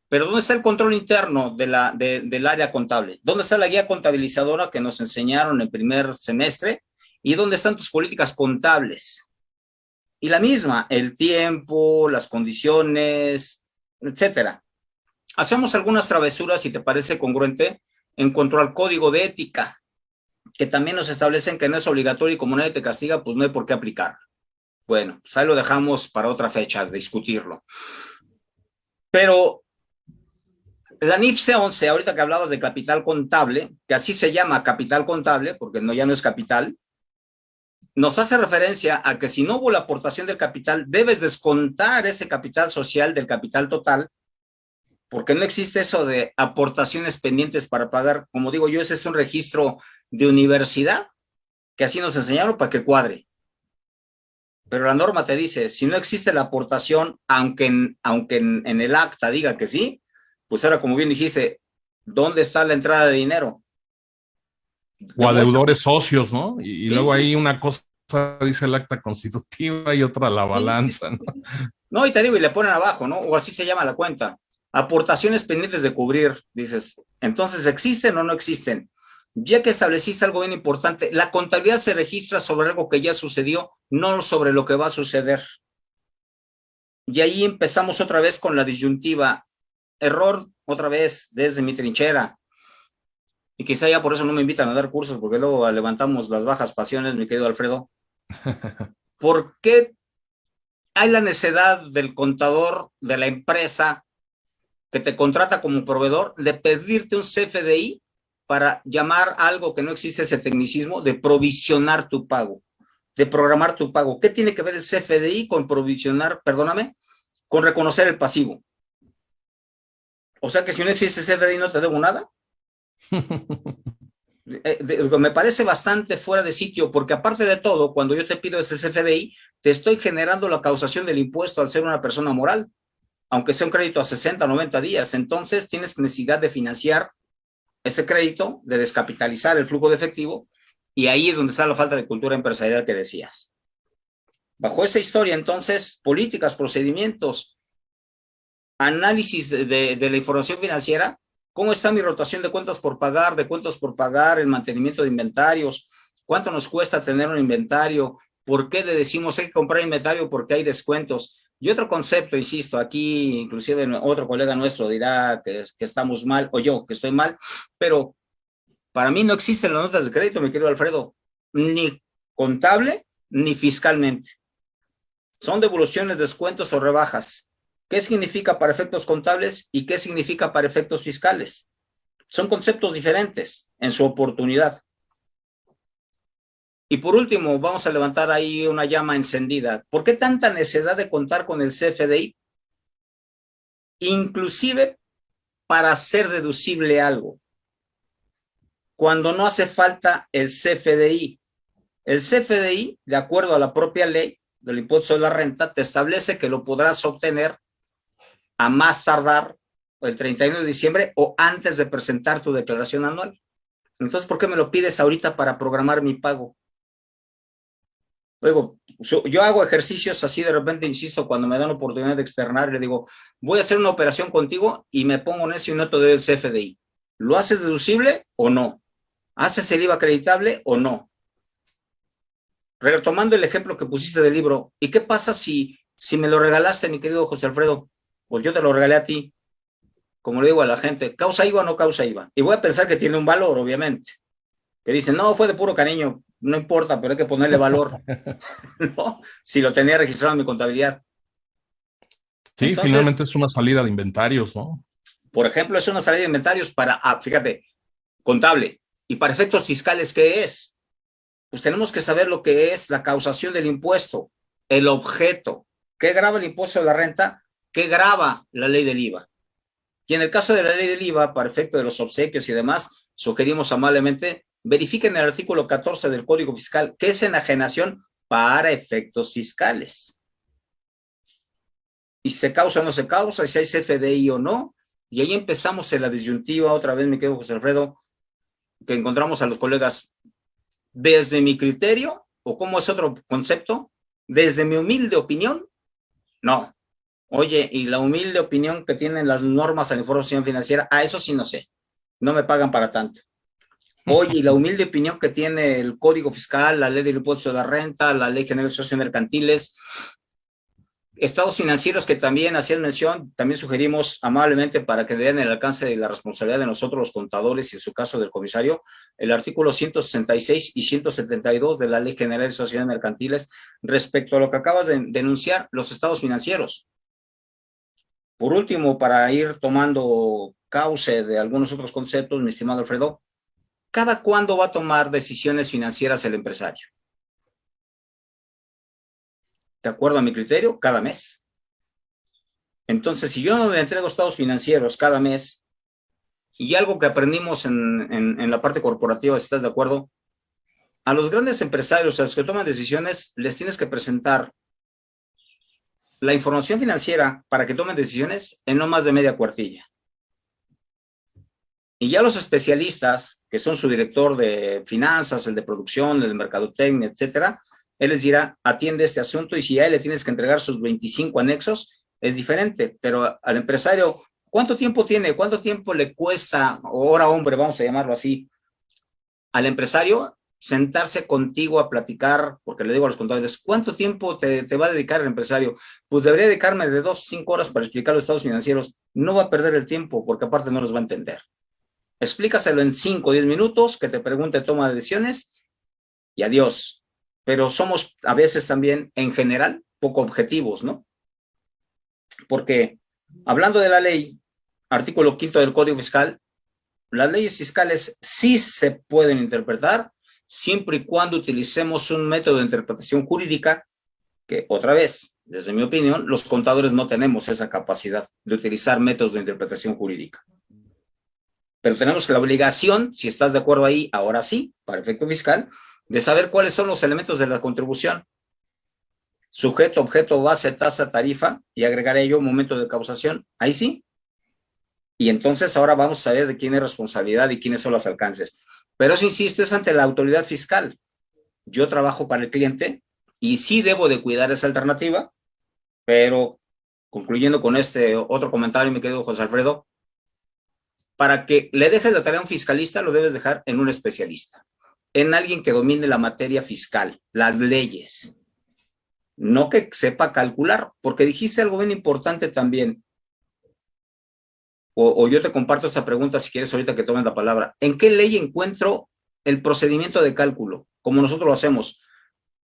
Speaker 2: Pero ¿dónde está el control interno del área contable? ¿Dónde está la guía contabilizadora que nos enseñaron en el primer semestre? ¿Y dónde están tus políticas contables? Y la misma, el tiempo, las condiciones, etcétera. Hacemos algunas travesuras, si te parece congruente, en cuanto al código de ética, que también nos establecen que no es obligatorio y como nadie te castiga, pues no hay por qué aplicar. Bueno, pues ahí lo dejamos para otra fecha, discutirlo. Pero la NIFC 11, ahorita que hablabas de capital contable, que así se llama capital contable, porque no, ya no es capital, nos hace referencia a que si no hubo la aportación del capital, debes descontar ese capital social del capital total porque no existe eso de aportaciones pendientes para pagar. Como digo yo, ese es un registro de universidad, que así nos enseñaron para que cuadre. Pero la norma te dice, si no existe la aportación, aunque en, aunque en, el acta diga que sí, pues ahora, como bien dijiste, ¿dónde está la entrada de dinero?
Speaker 1: O a deudores socios, ¿no? Y, luego hay una cosa dice el acta constitutiva y otra la balanza, ¿no?
Speaker 2: No, y te digo, y le ponen abajo, ¿no? O así se llama la cuenta. Aportaciones pendientes de cubrir, dices, entonces, ¿existen o no existen? ya que estableciste algo bien importante, la contabilidad se registra sobre algo que ya sucedió, no sobre lo que va a suceder. Y ahí empezamos otra vez con la disyuntiva. Error, otra vez, desde mi trinchera. Y quizá ya por eso no me invitan a dar cursos, porque luego levantamos las bajas pasiones, mi querido Alfredo. ¿Por qué hay la necesidad del contador de la empresa que te contrata como proveedor de pedirte un CFDI para llamar algo que no existe ese tecnicismo de provisionar tu pago, de programar tu pago. ¿Qué tiene que ver el CFDI con provisionar, perdóname, con reconocer el pasivo? O sea que si no existe CFDI no te debo nada. Eh, me parece bastante fuera de sitio, porque aparte de todo, cuando yo te pido ese CFDI, te estoy generando la causación del impuesto al ser una persona moral, aunque sea un crédito a 60, 90 días. Entonces tienes necesidad de financiar ese crédito, de descapitalizar el flujo de efectivo, y ahí es donde está la falta de cultura empresarial que decías. Bajo esa historia, entonces, políticas, procedimientos, análisis de, la información financiera, cómo está mi rotación de cuentas por pagar, de cuentas por pagar, el mantenimiento de inventarios, cuánto nos cuesta tener un inventario, por qué le decimos hay que comprar inventario porque hay descuentos, y otro concepto, insisto, aquí inclusive otro colega nuestro dirá que, que, estamos mal, o yo que estoy mal, pero para mí no existen las notas de crédito, mi querido Alfredo, ni contable ni fiscalmente. Son devoluciones, descuentos o rebajas. ¿Qué significa para efectos contables y qué significa para efectos fiscales? Son conceptos diferentes en su oportunidad. Y por último, vamos a levantar ahí una llama encendida. ¿Por qué tanta necesidad de contar con el CFDI? Inclusive para hacer deducible algo. Cuando no hace falta el CFDI. El CFDI, de acuerdo a la propia ley del impuesto de la renta, te establece que lo podrás obtener a más tardar el 31 de diciembre o antes de presentar tu declaración anual. Entonces, ¿por qué me lo pides ahorita para programar mi pago? Luego, yo hago ejercicios así de repente, insisto, cuando me dan la oportunidad de externar, le digo, voy a hacer una operación contigo y me pongo en ese y no te doy el CFDI. ¿Lo haces deducible o no? ¿Haces el IVA acreditable o no? Retomando el ejemplo que pusiste del libro, ¿y qué pasa si, si me lo regalaste, mi querido José Alfredo? Pues yo te lo regalé a ti. Como le digo a la gente, ¿causa IVA o no causa IVA? Y voy a pensar que tiene un valor, obviamente. Que dicen, no, fue de puro cariño no importa, pero hay que ponerle valor, ¿no? Si lo tenía registrado en mi contabilidad.
Speaker 1: Sí, finalmente es una salida de inventarios, ¿no?
Speaker 2: Por ejemplo, es una salida de inventarios para, ah, fíjate, contable. Y para efectos fiscales, ¿qué es? Pues tenemos que saber lo que es la causación del impuesto, el objeto. ¿Qué graba el impuesto de la renta? ¿Qué graba la ley del IVA? Y en el caso de la ley del IVA, para efecto de los obsequios y demás, sugerimos amablemente verifiquen el artículo 14 del Código Fiscal, que es enajenación para efectos fiscales. Y se causa o no se causa, si hay CFDI o no, y ahí empezamos en la disyuntiva, otra vez me quedo José Alfredo, que encontramos a los colegas desde mi criterio, o como es otro concepto, desde mi humilde opinión, no. Oye, y la humilde opinión que tienen las normas a la información financiera, a eso sí no sé, no me pagan para tanto. Oye, la humilde opinión que tiene el Código Fiscal, la Ley del Impuesto de la Renta, la Ley General de Socios Mercantiles, estados financieros que también hacían mención, también sugerimos amablemente para que den el alcance de la responsabilidad de nosotros los contadores y en su caso del comisario, el artículo 166 y 172 de la Ley General de Sociedades Mercantiles respecto a lo que acabas de denunciar, los estados financieros. Por último, para ir tomando cauce de algunos otros conceptos, mi estimado Alfredo, ¿cada cuándo va a tomar decisiones financieras el empresario? De acuerdo a mi criterio, cada mes. Entonces, si yo no le entrego estados financieros cada mes, y algo que aprendimos en, la parte corporativa, si estás de acuerdo, a los grandes empresarios, a los que toman decisiones, les tienes que presentar la información financiera para que tomen decisiones en no más de media cuartilla. Y ya los especialistas, que son su director de finanzas, el de producción, el de mercadotecnia, etcétera, él les dirá, atiende este asunto y si a él le tienes que entregar sus 25 anexos, es diferente. Pero al empresario, ¿cuánto tiempo tiene? ¿Cuánto tiempo le cuesta, hora hombre, vamos a llamarlo así, al empresario sentarse contigo a platicar, porque le digo a los contadores, ¿cuánto tiempo te, va a dedicar el empresario? Pues debería dedicarme de dos cinco horas para explicar los estados financieros. No va a perder el tiempo, porque aparte no los va a entender. Explícaselo en cinco o diez minutos, que te pregunte toma de decisiones, y adiós. Pero somos a veces también, en general, poco objetivos, ¿no? Porque, hablando de la ley, artículo quinto del Código Fiscal, las leyes fiscales sí se pueden interpretar siempre y cuando utilicemos un método de interpretación jurídica que, otra vez, desde mi opinión, los contadores no tenemos esa capacidad de utilizar métodos de interpretación jurídica. Pero tenemos la obligación, si estás de acuerdo ahí, ahora sí, para efecto fiscal, de saber cuáles son los elementos de la contribución. Sujeto, objeto, base, tasa, tarifa, y agregaré yo momento de causación. Ahí sí. Y entonces ahora vamos a saber de quién es responsabilidad y quiénes son los alcances. Pero eso, insisto, es ante la autoridad fiscal. Yo trabajo para el cliente y sí debo de cuidar esa alternativa, pero concluyendo con este otro comentario, mi querido José Alfredo, para que le dejes la tarea a un fiscalista, lo debes dejar en un especialista, en alguien que domine la materia fiscal, las leyes, no que sepa calcular, porque dijiste algo bien importante también, o, yo te comparto esta pregunta si quieres ahorita que tomen la palabra. ¿En qué ley encuentro el procedimiento de cálculo? Como nosotros lo hacemos.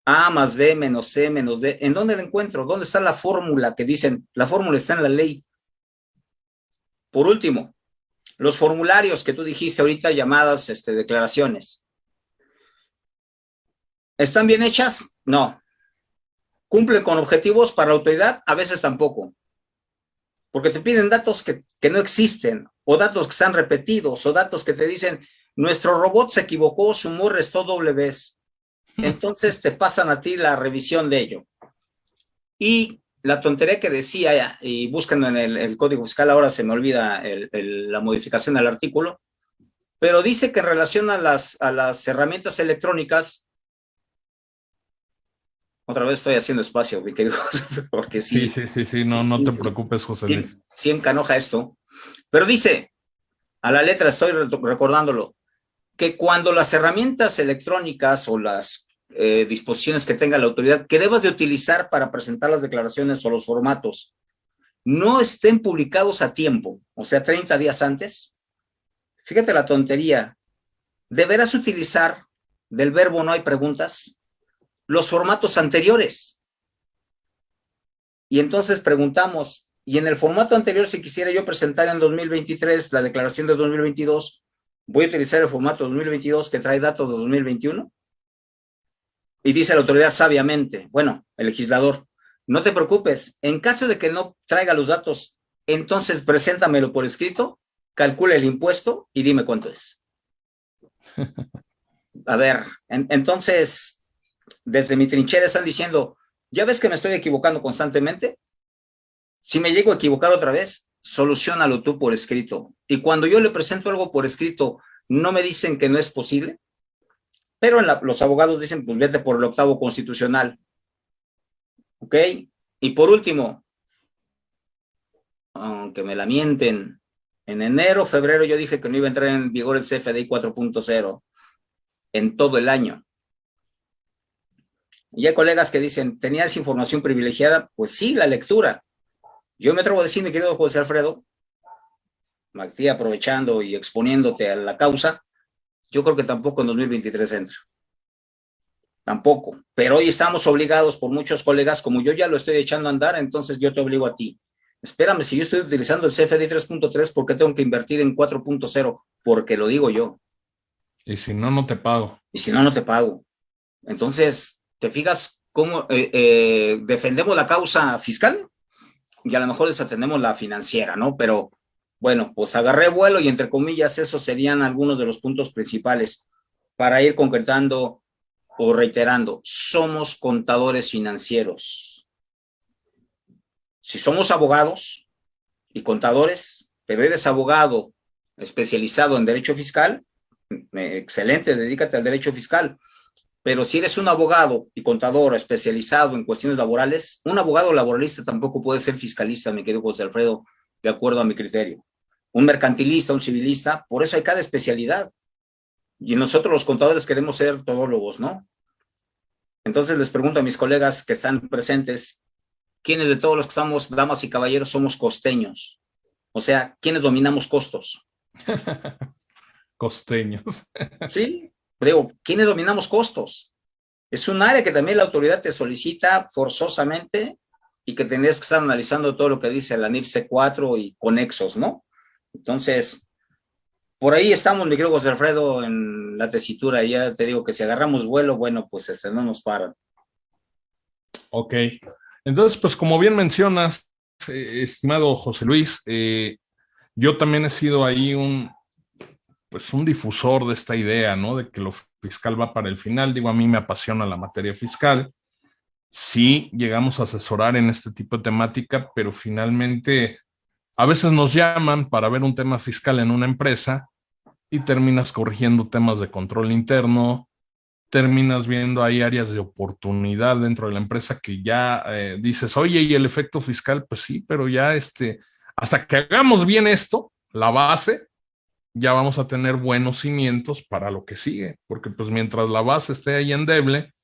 Speaker 2: A más B menos C menos D. ¿En dónde la encuentro? ¿Dónde está la fórmula que dicen? La fórmula está en la ley. Por último, los formularios que tú dijiste ahorita llamadas este, declaraciones. ¿Están bien hechas? No. ¿Cumplen con objetivos para la autoridad? A veces tampoco porque te piden datos que, no existen, o datos que están repetidos, o datos que te dicen, nuestro robot se equivocó, sumó, restó doble vez. Entonces te pasan a ti la revisión de ello. Y la tontería que decía, y buscan en el, Código Fiscal, ahora se me olvida la modificación del artículo, pero dice que en relación a las, a las herramientas electrónicas, otra vez estoy haciendo espacio, porque sí.
Speaker 1: Sí, sí, sí, no, no te preocupes, José
Speaker 2: Luis. Sí, encanoja esto. Pero dice, a la letra estoy recordándolo, que cuando las herramientas electrónicas o las eh, disposiciones que tenga la autoridad que debas de utilizar para presentar las declaraciones o los formatos no estén publicados a tiempo, o sea, 30 días antes, fíjate la tontería, deberás utilizar del verbo no hay preguntas los formatos anteriores. Y entonces preguntamos, y en el formato anterior, si quisiera yo presentar en 2023 la declaración de 2022, ¿voy a utilizar el formato 2022 que trae datos de 2021? Y dice la autoridad sabiamente, bueno, el legislador, no te preocupes, en caso de que no traiga los datos, entonces preséntamelo por escrito, calcula el impuesto y dime cuánto es. A ver, entonces, desde mi trinchera están diciendo, ¿ya ves que me estoy equivocando constantemente? Si me llego a equivocar otra vez, solucionalo tú por escrito. Y cuando yo le presento algo por escrito, no me dicen que no es posible, pero los abogados dicen, pues vete por el octavo constitucional. ¿Ok? Y por último, aunque me la mienten, en enero, febrero yo dije que no iba a entrar en vigor el CFDI 4.0 en todo el año. Y hay colegas que dicen, ¿tenías información privilegiada? Pues sí, la lectura. Yo me atrevo a decir, mi querido José Alfredo, Magdí, aprovechando y exponiéndote a la causa, yo creo que tampoco en 2023 entra. Tampoco. Pero hoy estamos obligados por muchos colegas, como yo ya lo estoy echando a andar, entonces yo te obligo a ti. Espérame, si yo estoy utilizando el CFD 3.3, ¿por qué tengo que invertir en 4.0? Porque lo digo yo.
Speaker 1: Y si no, no te pago.
Speaker 2: Y si no, no te pago. Entonces, ¿Te fijas cómo eh, eh, defendemos la causa fiscal? Y a lo mejor desatendemos la financiera, ¿no? Pero bueno, pues agarré vuelo y entre comillas esos serían algunos de los puntos principales para ir concretando o reiterando. Somos contadores financieros. Si somos abogados y contadores, pero eres abogado especializado en derecho fiscal, excelente, dedícate al derecho fiscal. Pero si eres un abogado y contador especializado en cuestiones laborales, un abogado laboralista tampoco puede ser fiscalista, mi querido José Alfredo, de acuerdo a mi criterio. Un mercantilista, un civilista, por eso hay cada especialidad. Y nosotros los contadores queremos ser todólogos, ¿no? Entonces les pregunto a mis colegas que están presentes, ¿quiénes de todos los que estamos, damas y caballeros, somos costeños? O sea, ¿quiénes dominamos costos?
Speaker 1: costeños.
Speaker 2: sí, digo, ¿quiénes dominamos costos? Es un área que también la autoridad te solicita forzosamente y que tendrías que estar analizando todo lo que dice la NIF C4 y conexos, ¿no? Entonces, por ahí estamos, mi querido José Alfredo, en la tesitura. Ya te digo que si agarramos vuelo, bueno, pues este, no nos paran.
Speaker 1: Ok. Entonces, pues como bien mencionas, eh, estimado José Luis, eh, yo también he sido ahí un, pues un difusor de esta idea, ¿no? De que lo fiscal va para el final. Digo, a mí me apasiona la materia fiscal. Sí llegamos a asesorar en este tipo de temática, pero finalmente a veces nos llaman para ver un tema fiscal en una empresa y terminas corrigiendo temas de control interno, terminas viendo ahí áreas de oportunidad dentro de la empresa que ya eh, dices, oye, y el efecto fiscal, pues sí, pero ya este, hasta que hagamos bien esto, la base, ya vamos a tener buenos cimientos para lo que sigue, porque pues mientras la base esté ahí endeble,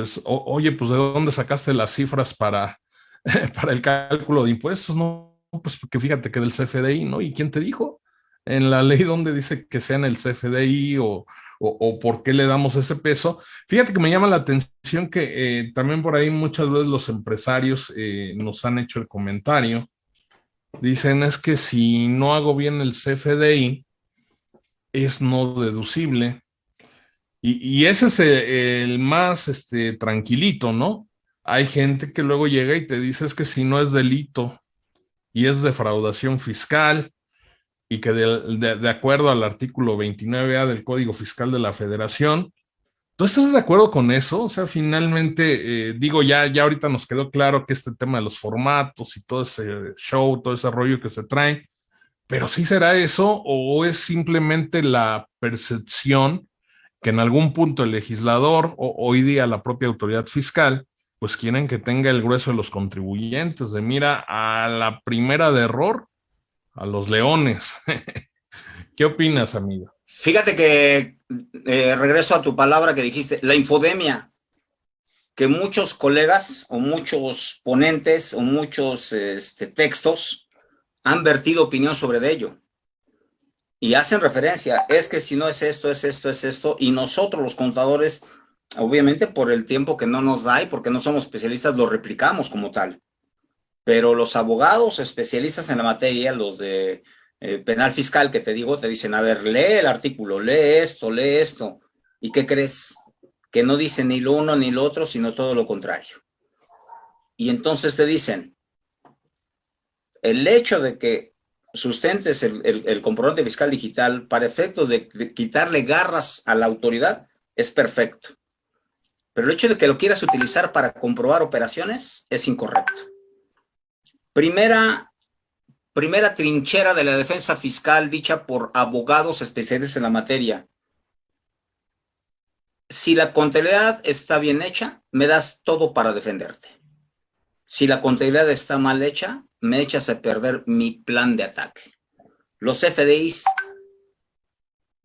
Speaker 1: pues, oye, pues ¿de dónde sacaste las cifras para, para el cálculo de impuestos? No, pues que fíjate que del CFDI, ¿no? ¿Y quién te dijo? En la ley donde dice que sea en el CFDI o, o, por qué le damos ese peso. Fíjate que me llama la atención que eh, también por ahí muchas veces los empresarios eh, nos han hecho el comentario Dicen es que si no hago bien el CFDI, es no deducible. Y, ese es el, más este, tranquilito, ¿no? Hay gente que luego llega y te dice es que si no es delito y es defraudación fiscal y que de acuerdo al artículo 29A del Código Fiscal de la Federación, ¿Tú estás de acuerdo con eso? O sea, finalmente, eh, digo, ya, ya ahorita nos quedó claro que este tema de los formatos y todo ese show, todo ese rollo que se trae, pero ¿sí será eso o es simplemente la percepción que en algún punto el legislador o hoy día la propia autoridad fiscal, pues quieren que tenga el grueso de los contribuyentes, de mira a la primera de error, a los leones. ¿Qué opinas, amigo?
Speaker 2: Fíjate que eh, regreso a tu palabra que dijiste, la infodemia, que muchos colegas o muchos ponentes o muchos este, textos han vertido opinión sobre ello. Y hacen referencia, es que si no es esto, es esto, es esto, y nosotros los contadores, obviamente por el tiempo que no nos da y porque no somos especialistas, lo replicamos como tal. Pero los abogados especialistas en la materia, los de eh, penal fiscal que te digo, te dicen, a ver, lee el artículo, lee esto, lee esto. ¿Y qué crees? Que no dice ni lo uno ni lo otro, sino todo lo contrario. Y entonces te dicen, el hecho de que sustentes el, comprobante fiscal digital para efectos de, de quitarle garras a la autoridad es perfecto. Pero el hecho de que lo quieras utilizar para comprobar operaciones es incorrecto. Primera primera trinchera de la defensa fiscal dicha por abogados especialistas en la materia. Si la contabilidad está bien hecha, me das todo para defenderte. Si la contabilidad está mal hecha, me echas a perder mi plan de ataque. Los FDIs,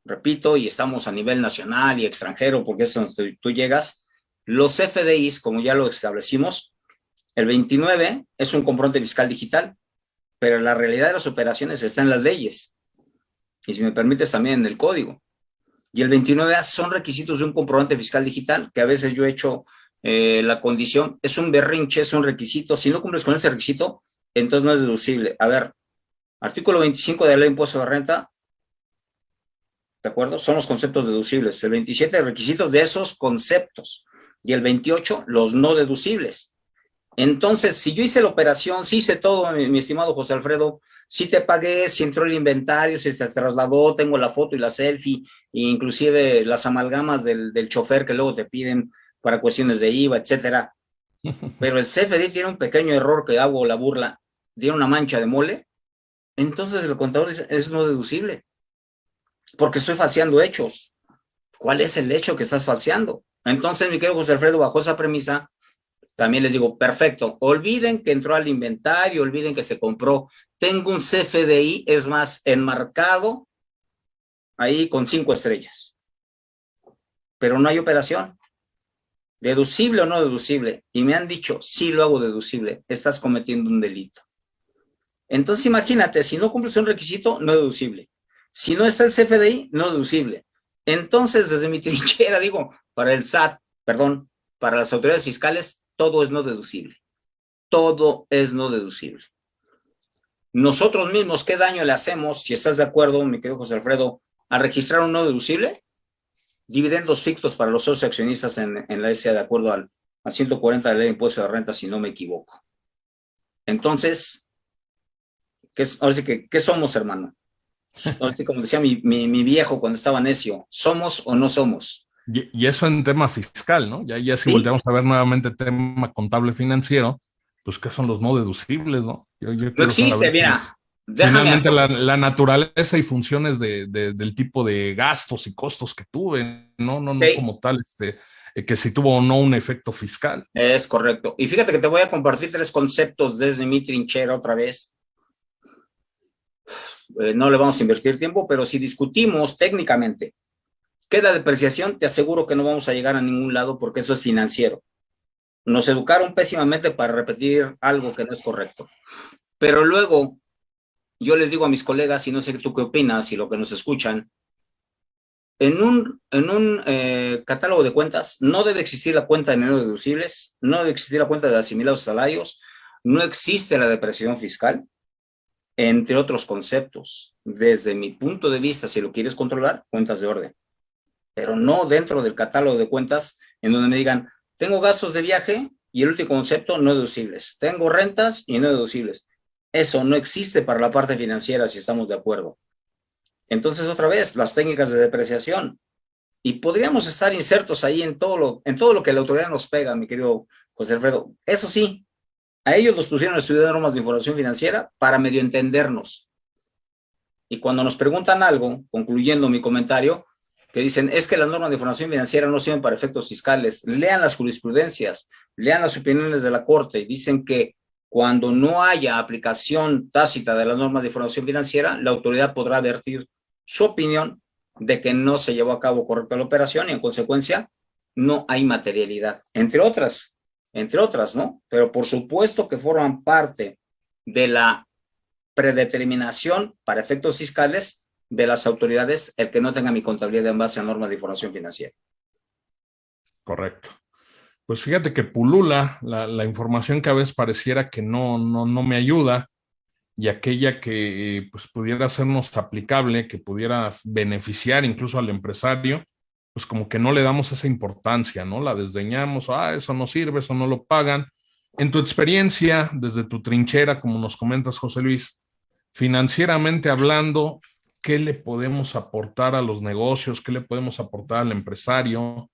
Speaker 2: repito, y estamos a nivel nacional y extranjero, porque es donde tú llegas, los FDIs, como ya lo establecimos, el 29 es un comprobante fiscal digital, pero la realidad de las operaciones está en las leyes. Y si me permites también en el código. Y el 29A son requisitos de un comprobante fiscal digital, que a veces yo he hecho eh, la condición, es un berrinche, es un requisito. Si no cumples con ese requisito, entonces no es deducible. A ver, artículo 25 de la ley de impuesto de renta, ¿de acuerdo? Son los conceptos deducibles. El 27 requisitos de esos conceptos. Y el 28, los no deducibles. Entonces, si yo hice la operación, si hice todo, mi, estimado José Alfredo, si te pagué, si entró el inventario, si se trasladó, tengo la foto y la selfie, e inclusive las amalgamas del, del chofer que luego te piden para cuestiones de IVA, etcétera. Pero el CFD tiene un pequeño error que hago la burla, tiene una mancha de mole, entonces el contador dice, es no deducible, porque estoy falseando hechos. ¿Cuál es el hecho que estás falseando? Entonces, mi querido José Alfredo, bajo esa premisa, también les digo, perfecto, olviden que entró al inventario, olviden que se compró. Tengo un CFDI, es más, enmarcado ahí con cinco estrellas. pero no hay operación. ¿Deducible o no deducible? Y me han dicho, sí lo hago deducible, estás cometiendo un delito. Entonces imagínate, si no cumples un requisito, no deducible. Si no está el CFDI, no deducible. Entonces, desde mi trinchera, digo, para el SAT, perdón, para las autoridades fiscales, todo es no deducible. Todo es no deducible. Nosotros mismos, ¿qué daño le hacemos, si estás de acuerdo, mi querido José Alfredo, a registrar un no deducible? Dividendos fictos para los socios accionistas en, la SA de acuerdo al, 140 de la ley de impuesto de renta, si no me equivoco. Entonces, ¿qué, ahora sí que, ¿qué somos, hermano? Ahora sí, como decía mi, viejo cuando estaba necio, ¿somos o no somos?
Speaker 1: Y, eso en tema fiscal, ¿no? Ya, ya si volteamos a ver nuevamente tema contable financiero, pues ¿qué son los no deducibles, no?
Speaker 2: no existe, mira.
Speaker 1: Finalmente la, naturaleza y funciones de, del tipo de gastos y costos que tuve, no, no, no como tal, este, eh, que si tuvo o no un efecto fiscal.
Speaker 2: Es correcto. Y fíjate que te voy a compartir tres conceptos desde mi trinchera otra vez. Eh, no le vamos a invertir tiempo, pero si discutimos técnicamente qué es la depreciación, te aseguro que no vamos a llegar a ningún lado porque eso es financiero. Nos educaron pésimamente para repetir algo que no es correcto. Pero luego, yo les digo a mis colegas, y no sé tú qué opinas y lo que nos escuchan, en un, en un eh, catálogo de cuentas no debe existir la cuenta de dinero deducibles, no debe existir la cuenta de asimilados salarios, no existe la depresión fiscal, entre otros conceptos. Desde mi punto de vista, si lo quieres controlar, cuentas de orden. Pero no dentro del catálogo de cuentas en donde me digan, tengo gastos de viaje y el último concepto, no deducibles. Tengo rentas y no deducibles. Eso no existe para la parte financiera si estamos de acuerdo. Entonces, otra vez, las técnicas de depreciación. Y podríamos estar insertos ahí en todo lo, en todo lo que la autoridad nos pega, mi querido José Alfredo. Eso sí, a ellos los pusieron a estudiar normas de información financiera para medio entendernos. Y cuando nos preguntan algo, concluyendo mi comentario, que dicen, es que las normas de información financiera no sirven para efectos fiscales. Lean las jurisprudencias, lean las opiniones de la Corte y dicen que cuando no haya aplicación tácita de las normas de información financiera, la autoridad podrá advertir su opinión de que no se llevó a cabo correcta la operación y en consecuencia no hay materialidad, entre otras, entre otras, ¿no? Pero por supuesto que forman parte de la predeterminación para efectos fiscales de las autoridades el que no tenga mi contabilidad en base a normas de información financiera.
Speaker 1: Correcto. Pues fíjate que pulula la, información que a veces pareciera que no, no, no me ayuda y aquella que pues, pudiera sernos aplicable, que pudiera beneficiar incluso al empresario, pues como que no le damos esa importancia, ¿no? La desdeñamos, ah, eso no sirve, eso no lo pagan. En tu experiencia, desde tu trinchera, como nos comentas, José Luis, financieramente hablando, qué le podemos aportar a los negocios, qué le podemos aportar al empresario,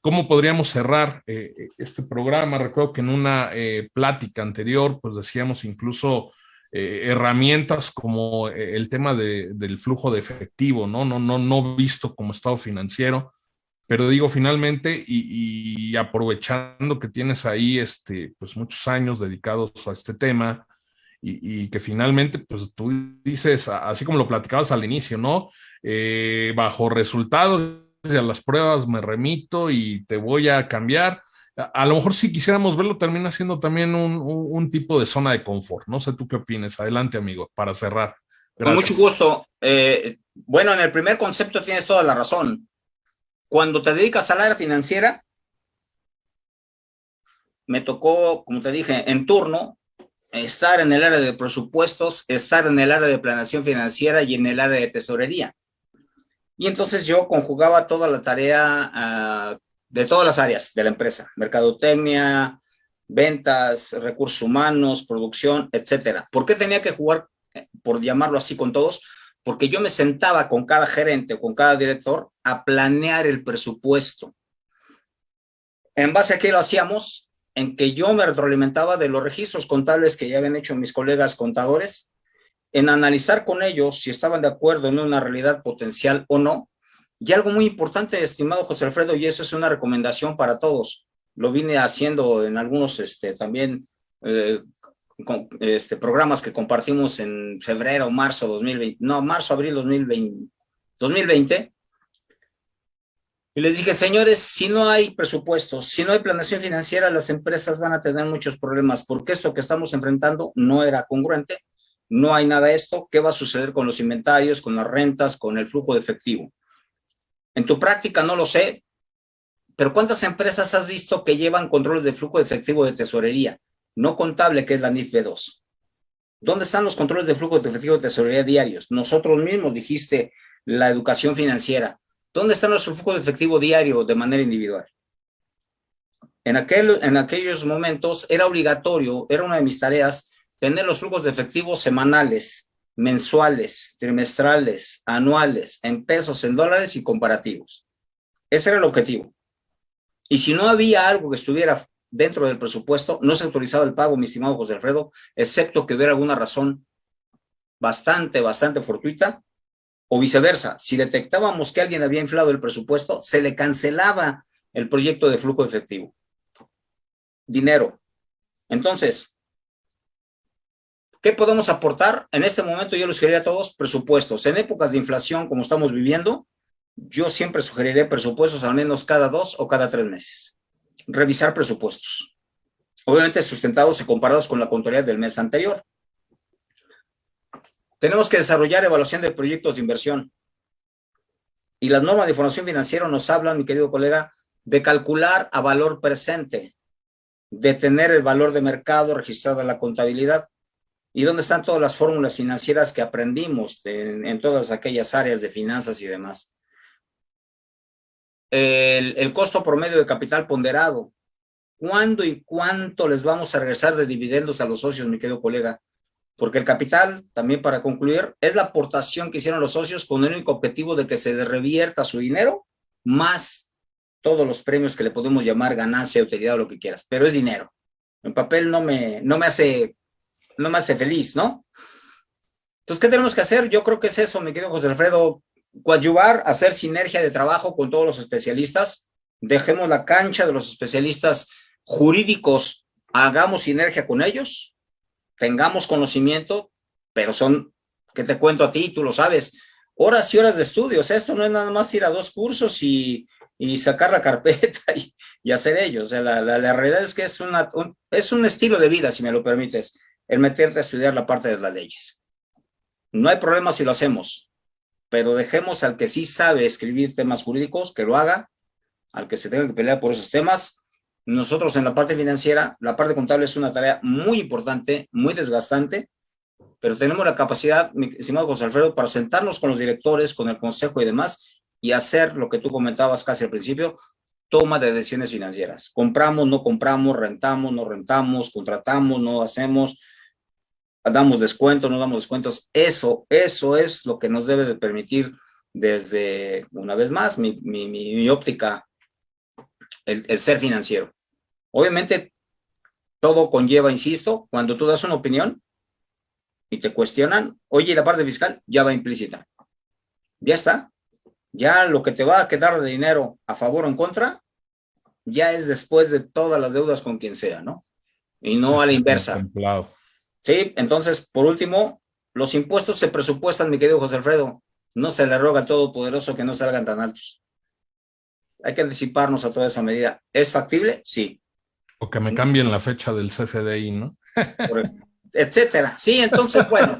Speaker 1: cómo podríamos cerrar eh, eh, este programa. Recuerdo que en una eh, plática anterior, pues decíamos incluso herramientas como el tema del flujo de efectivo, ¿no? No, no, no visto como estado financiero, pero digo finalmente y, y aprovechando que tienes ahí este, pues muchos años dedicados a este tema, y, que finalmente, pues tú dices, así como lo platicabas al inicio, ¿no? Eh, bajo resultados de las pruebas me remito y te voy a cambiar. A, lo mejor si quisiéramos verlo, termina siendo también un, tipo de zona de confort. No sé tú qué opinas. Adelante, amigo, para cerrar.
Speaker 2: Con mucho gusto. Eh, bueno, en el primer concepto tienes toda la razón. Cuando te dedicas al área financiera, me tocó, como te dije, en turno, estar en el área de presupuestos, estar en el área de planeación financiera y en el área de tesorería. Y entonces yo conjugaba toda la tarea ah, de todas las áreas de la empresa, mercadotecnia, ventas, recursos humanos, producción, etcétera. ¿Por qué tenía que jugar, eh, por llamarlo así con todos? Porque yo me sentaba con cada gerente o con cada director a planear el presupuesto. En base a qué lo hacíamos, en que yo me retroalimentaba de los registros contables que ya habían hecho mis colegas contadores, en analizar con ellos si estaban de acuerdo en una realidad potencial o no. Y algo muy importante, estimado José Alfredo, y eso es una recomendación para todos, lo vine haciendo en algunos este, también eh, este, programas que compartimos en febrero, marzo 2020, no, marzo, abril 2020, 2020 Y les dije, señores, si no hay presupuesto, si no hay planeación financiera, las empresas van a tener muchos problemas, porque esto que estamos enfrentando no era congruente, no hay nada de esto, ¿qué va a suceder con los inventarios, con las rentas, con el flujo de efectivo? En tu práctica no lo sé, pero ¿cuántas empresas has visto que llevan controles de flujo de efectivo de tesorería? No contable, que es la NIF B2. ¿Dónde están los controles de flujo de efectivo de tesorería diarios? Nosotros mismos dijiste la educación financiera. ¿Dónde está nuestro flujo de efectivo diario de manera individual? En, aquel, en aquellos momentos era obligatorio, era una de mis tareas, tener los flujos de efectivo semanales, mensuales, trimestrales, anuales, en pesos, en dólares y comparativos. Ese era el objetivo. Y si no había algo que estuviera dentro del presupuesto, no se autorizaba el pago, mi estimado José Alfredo, excepto que hubiera alguna razón bastante, bastante fortuita, o viceversa. Si detectábamos que alguien había inflado el presupuesto, se le cancelaba el proyecto de flujo efectivo. Dinero. Entonces, ¿qué podemos aportar? En este momento yo les sugeriría a todos presupuestos. En épocas de inflación como estamos viviendo, yo siempre sugeriré presupuestos al menos cada dos o cada tres meses. Revisar presupuestos. Obviamente sustentados y comparados con la contabilidad del mes anterior. Tenemos que desarrollar evaluación de proyectos de inversión. Y las normas de información financiera nos hablan, mi querido colega, de calcular a valor presente, de tener el valor de mercado registrado en la contabilidad. ¿Y dónde están todas las fórmulas financieras que aprendimos en, todas aquellas áreas de finanzas y demás? El, el costo promedio de capital ponderado. ¿Cuándo y cuánto les vamos a regresar de dividendos a los socios, mi querido colega? porque el capital, también para concluir, es la aportación que hicieron los socios con el único objetivo de que se revierta su dinero, más todos los premios que le podemos llamar ganancia, utilidad o lo que quieras, pero es dinero. En papel no me, no me hace, no me hace feliz, ¿no? Entonces, ¿qué tenemos que hacer? Yo creo que es eso, mi querido José Alfredo, coadyuvar, hacer sinergia de trabajo con todos los especialistas, dejemos la cancha de los especialistas jurídicos, hagamos sinergia con ellos, tengamos conocimiento, pero son, que te cuento a ti, tú lo sabes, horas y horas de estudios. Esto no es nada más ir a dos cursos y, y sacar la carpeta y, y, hacer ello. O sea, la, la, realidad es que es, una, un, es un estilo de vida, si me lo permites, el meterte a estudiar la parte de las leyes. No hay problema si lo hacemos, pero dejemos al que sí sabe escribir temas jurídicos, que lo haga, al que se tenga que pelear por esos temas, nosotros en la parte financiera, la parte contable es una tarea muy importante, muy desgastante, pero tenemos la capacidad, mi estimado José Alfredo, para sentarnos con los directores, con el consejo y demás, y hacer lo que tú comentabas casi al principio, toma de decisiones financieras. Compramos, no compramos, rentamos, no rentamos, contratamos, no hacemos, damos descuentos, no damos descuentos. Eso, eso es lo que nos debe de permitir desde, una vez más, mi, mi, mi óptica, el, el ser financiero. Obviamente, todo conlleva, insisto, cuando tú das una opinión y te cuestionan, oye, la parte fiscal ya va implícita. Ya está. Ya lo que te va a quedar de dinero a favor o en contra, ya es después de todas las deudas con quien sea, ¿no? Y no a la inversa. Sí, entonces, por último, los impuestos se presupuestan, mi querido José Alfredo. No se le roga al Todopoderoso que no salgan tan altos. Hay que anticiparnos a toda esa medida. ¿Es factible? Sí.
Speaker 1: O que me cambien la fecha del CFDI, ¿no?
Speaker 2: etcétera. Sí, entonces, bueno,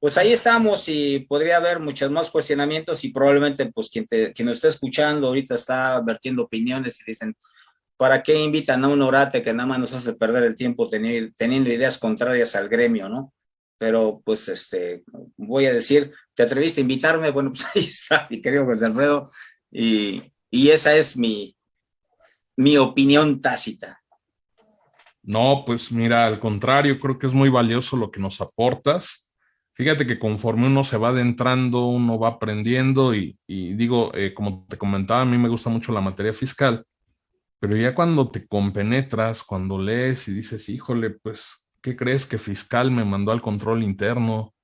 Speaker 2: pues ahí estamos y podría haber muchos más cuestionamientos y probablemente pues quien, te, quien nos está escuchando ahorita está vertiendo opiniones y dicen, ¿para qué invitan a un orate que nada más nos hace perder el tiempo teniendo, ideas contrarias al gremio, ¿no? Pero pues este, voy a decir, ¿te atreviste a invitarme? Bueno, pues ahí está, mi querido José Alfredo, y, y esa es mi, mi opinión tácita.
Speaker 1: No, pues mira, al contrario, creo que es muy valioso lo que nos aportas. Fíjate que conforme uno se va adentrando, uno va aprendiendo y, y digo, eh, como te comentaba, a mí me gusta mucho la materia fiscal, pero ya cuando te compenetras, cuando lees y dices, híjole, pues, ¿qué crees que fiscal me mandó al control interno?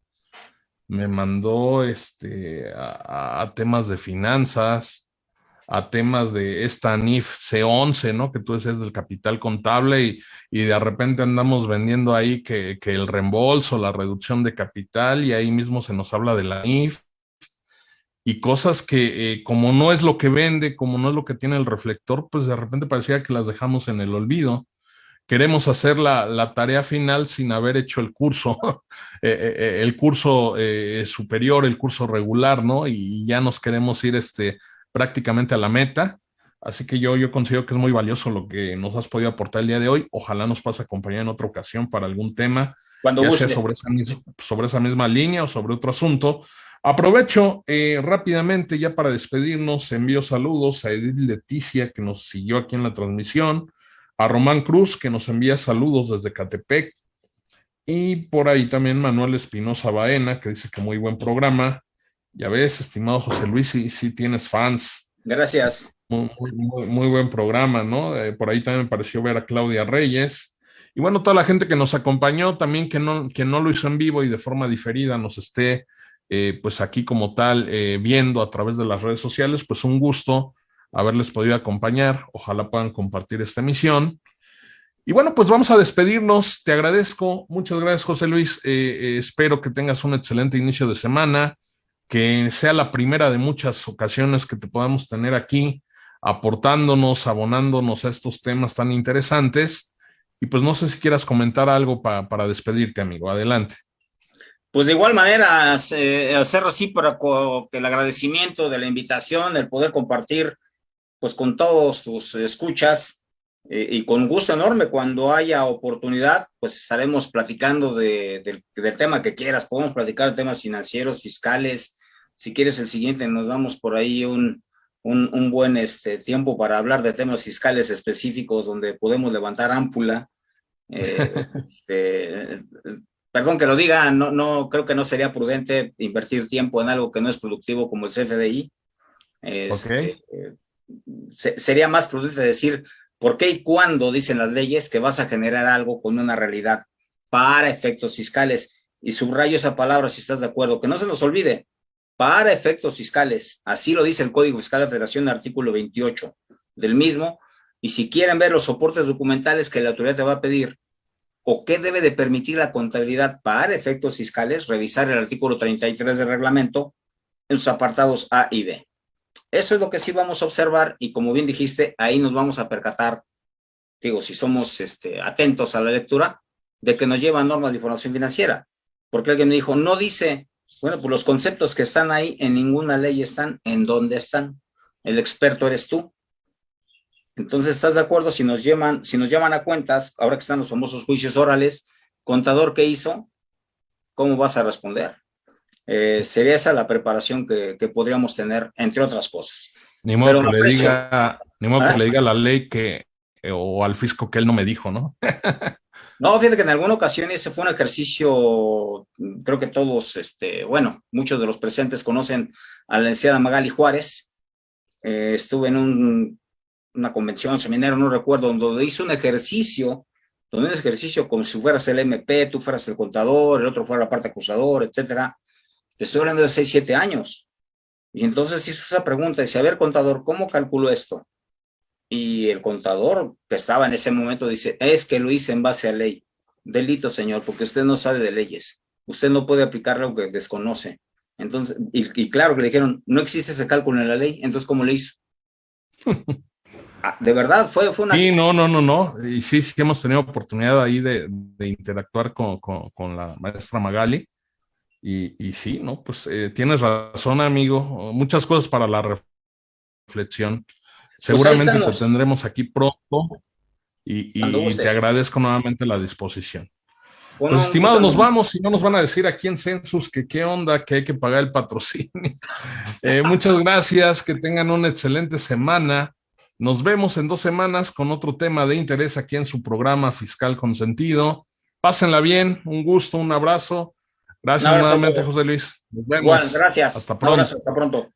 Speaker 1: Me mandó este, a, temas de finanzas, a temas de esta NIF C11, ¿no? Que tú decías del capital contable y, y de repente andamos vendiendo ahí que, que, el reembolso, la reducción de capital y ahí mismo se nos habla de la NIF. Y cosas que eh, como no es lo que vende, como no es lo que tiene el reflector, pues de repente parecía que las dejamos en el olvido. Queremos hacer la, tarea final sin haber hecho el curso, eh, eh, el curso superior, el curso regular, ¿no? Y ya nos queremos ir este, prácticamente a la meta. Así que yo, yo considero que es muy valioso lo que nos has podido aportar el día de hoy. Ojalá nos pase a acompañar en otra ocasión para algún tema,
Speaker 2: Cuando
Speaker 1: ya sea sobre esa, sobre esa misma línea o sobre otro asunto. Aprovecho eh, rápidamente ya para despedirnos, envío saludos a Edith Leticia que nos siguió aquí en la transmisión, a Román Cruz que nos envía saludos desde Catepec y por ahí también Manuel Espinosa Baena que dice que muy buen programa. Ya ves, estimado José Luis, si sí tienes fans.
Speaker 2: Gracias.
Speaker 1: Muy, buen programa, ¿no? Eh, por ahí también me pareció ver a Claudia Reyes. Y bueno, toda la gente que nos acompañó, también que no, que no lo hizo en vivo y de forma diferida nos esté, eh, pues aquí como tal, eh, viendo a través de las redes sociales, pues un gusto haberles podido acompañar. Ojalá puedan compartir esta emisión. Y bueno, pues vamos a despedirnos. Te agradezco. Muchas gracias, José Luis. espero que tengas un excelente inicio de semana, que sea la primera de muchas ocasiones que te podamos tener aquí aportándonos, abonándonos a estos temas tan interesantes. Y pues no sé si quieras comentar algo para despedirte, amigo. Adelante.
Speaker 2: Pues de igual manera, hacer así para que el agradecimiento de la invitación, el poder compartir pues con todos tus escuchas eh, y con gusto enorme cuando haya oportunidad, pues estaremos platicando del tema que quieras. Podemos platicar de temas financieros, fiscales. Si quieres el siguiente, nos damos por ahí un, un, buen este, tiempo para hablar de temas fiscales específicos donde podemos levantar ámpula. Eh, este, perdón que lo diga, no, no, creo que no sería prudente invertir tiempo en algo que no es productivo como el CFDI. Este, sería más prudente decir por qué y cuándo dicen las leyes que vas a generar algo con una realidad para efectos fiscales. Y subrayo esa palabra si estás de acuerdo, que no se nos olvide, para efectos fiscales. Así lo dice el Código Fiscal de la Federación, artículo 28 del mismo. Y si quieren ver los soportes documentales que la autoridad te va a pedir o qué debe de permitir la contabilidad para efectos fiscales, revisar el artículo 33 del reglamento en sus apartados A y B. Eso es lo que sí vamos a observar y como bien dijiste, ahí nos vamos a percatar, digo, si somos este, atentos a la lectura, de que nos lleva normas de información financiera. Porque alguien me dijo, no dice bueno, pues los conceptos que están ahí en ninguna ley están. ¿En dónde están? El experto eres tú. Entonces, ¿estás de acuerdo? Si nos llaman, si nos llaman a cuentas, ahora que están los famosos juicios orales, contador, ¿qué hizo? ¿Cómo vas a responder? Eh, sería esa la preparación que, podríamos tener, entre otras cosas.
Speaker 1: Ni modo, que, le diga, ni modo que ¿Ah? le diga la ley que, o al fisco que él no me dijo, ¿no?
Speaker 2: No, fíjate que en alguna ocasión ese fue un ejercicio, creo que todos, este, bueno, muchos de los presentes conocen a la licenciada Magali Juárez. Eh, estuve en una convención, seminario, no recuerdo, donde hizo un ejercicio, donde un ejercicio como si fueras el MP, tú fueras el contador, el otro fuera la parte acusador, etcétera. Te estoy hablando de 6, 7 años. Y entonces hizo esa pregunta, dice, a ver, contador, ¿cómo calculo esto? Y el contador que estaba en ese momento dice, es que lo hice en base a ley. Delito, señor, porque usted no sabe de leyes. Usted no puede aplicar lo que desconoce. Entonces, y, claro que le dijeron, no existe ese cálculo en la ley, entonces ¿cómo le hizo? Ah, de verdad, fue, fue una...
Speaker 1: Sí, no, no, no, no. Y sí, sí hemos tenido oportunidad ahí de, interactuar con, con, la maestra Magali. Y, y sí, ¿no? Pues eh, tienes razón, amigo. Muchas cosas para la reflexión. Pues Seguramente te tendremos aquí pronto y, te agradezco nuevamente la disposición. Bueno, pues estimados, nos vamos y no nos van a decir aquí en Census que qué onda, que hay que pagar el patrocinio. Eh, muchas gracias, que tengan una excelente semana. Nos vemos en dos semanas con otro tema de interés aquí en su programa Fiscal con Sentido. Pásenla bien, un gusto, un abrazo. Gracias nuevamente, José Luis.
Speaker 2: Nos vemos. gracias.
Speaker 1: Hasta pronto.
Speaker 2: hasta pronto.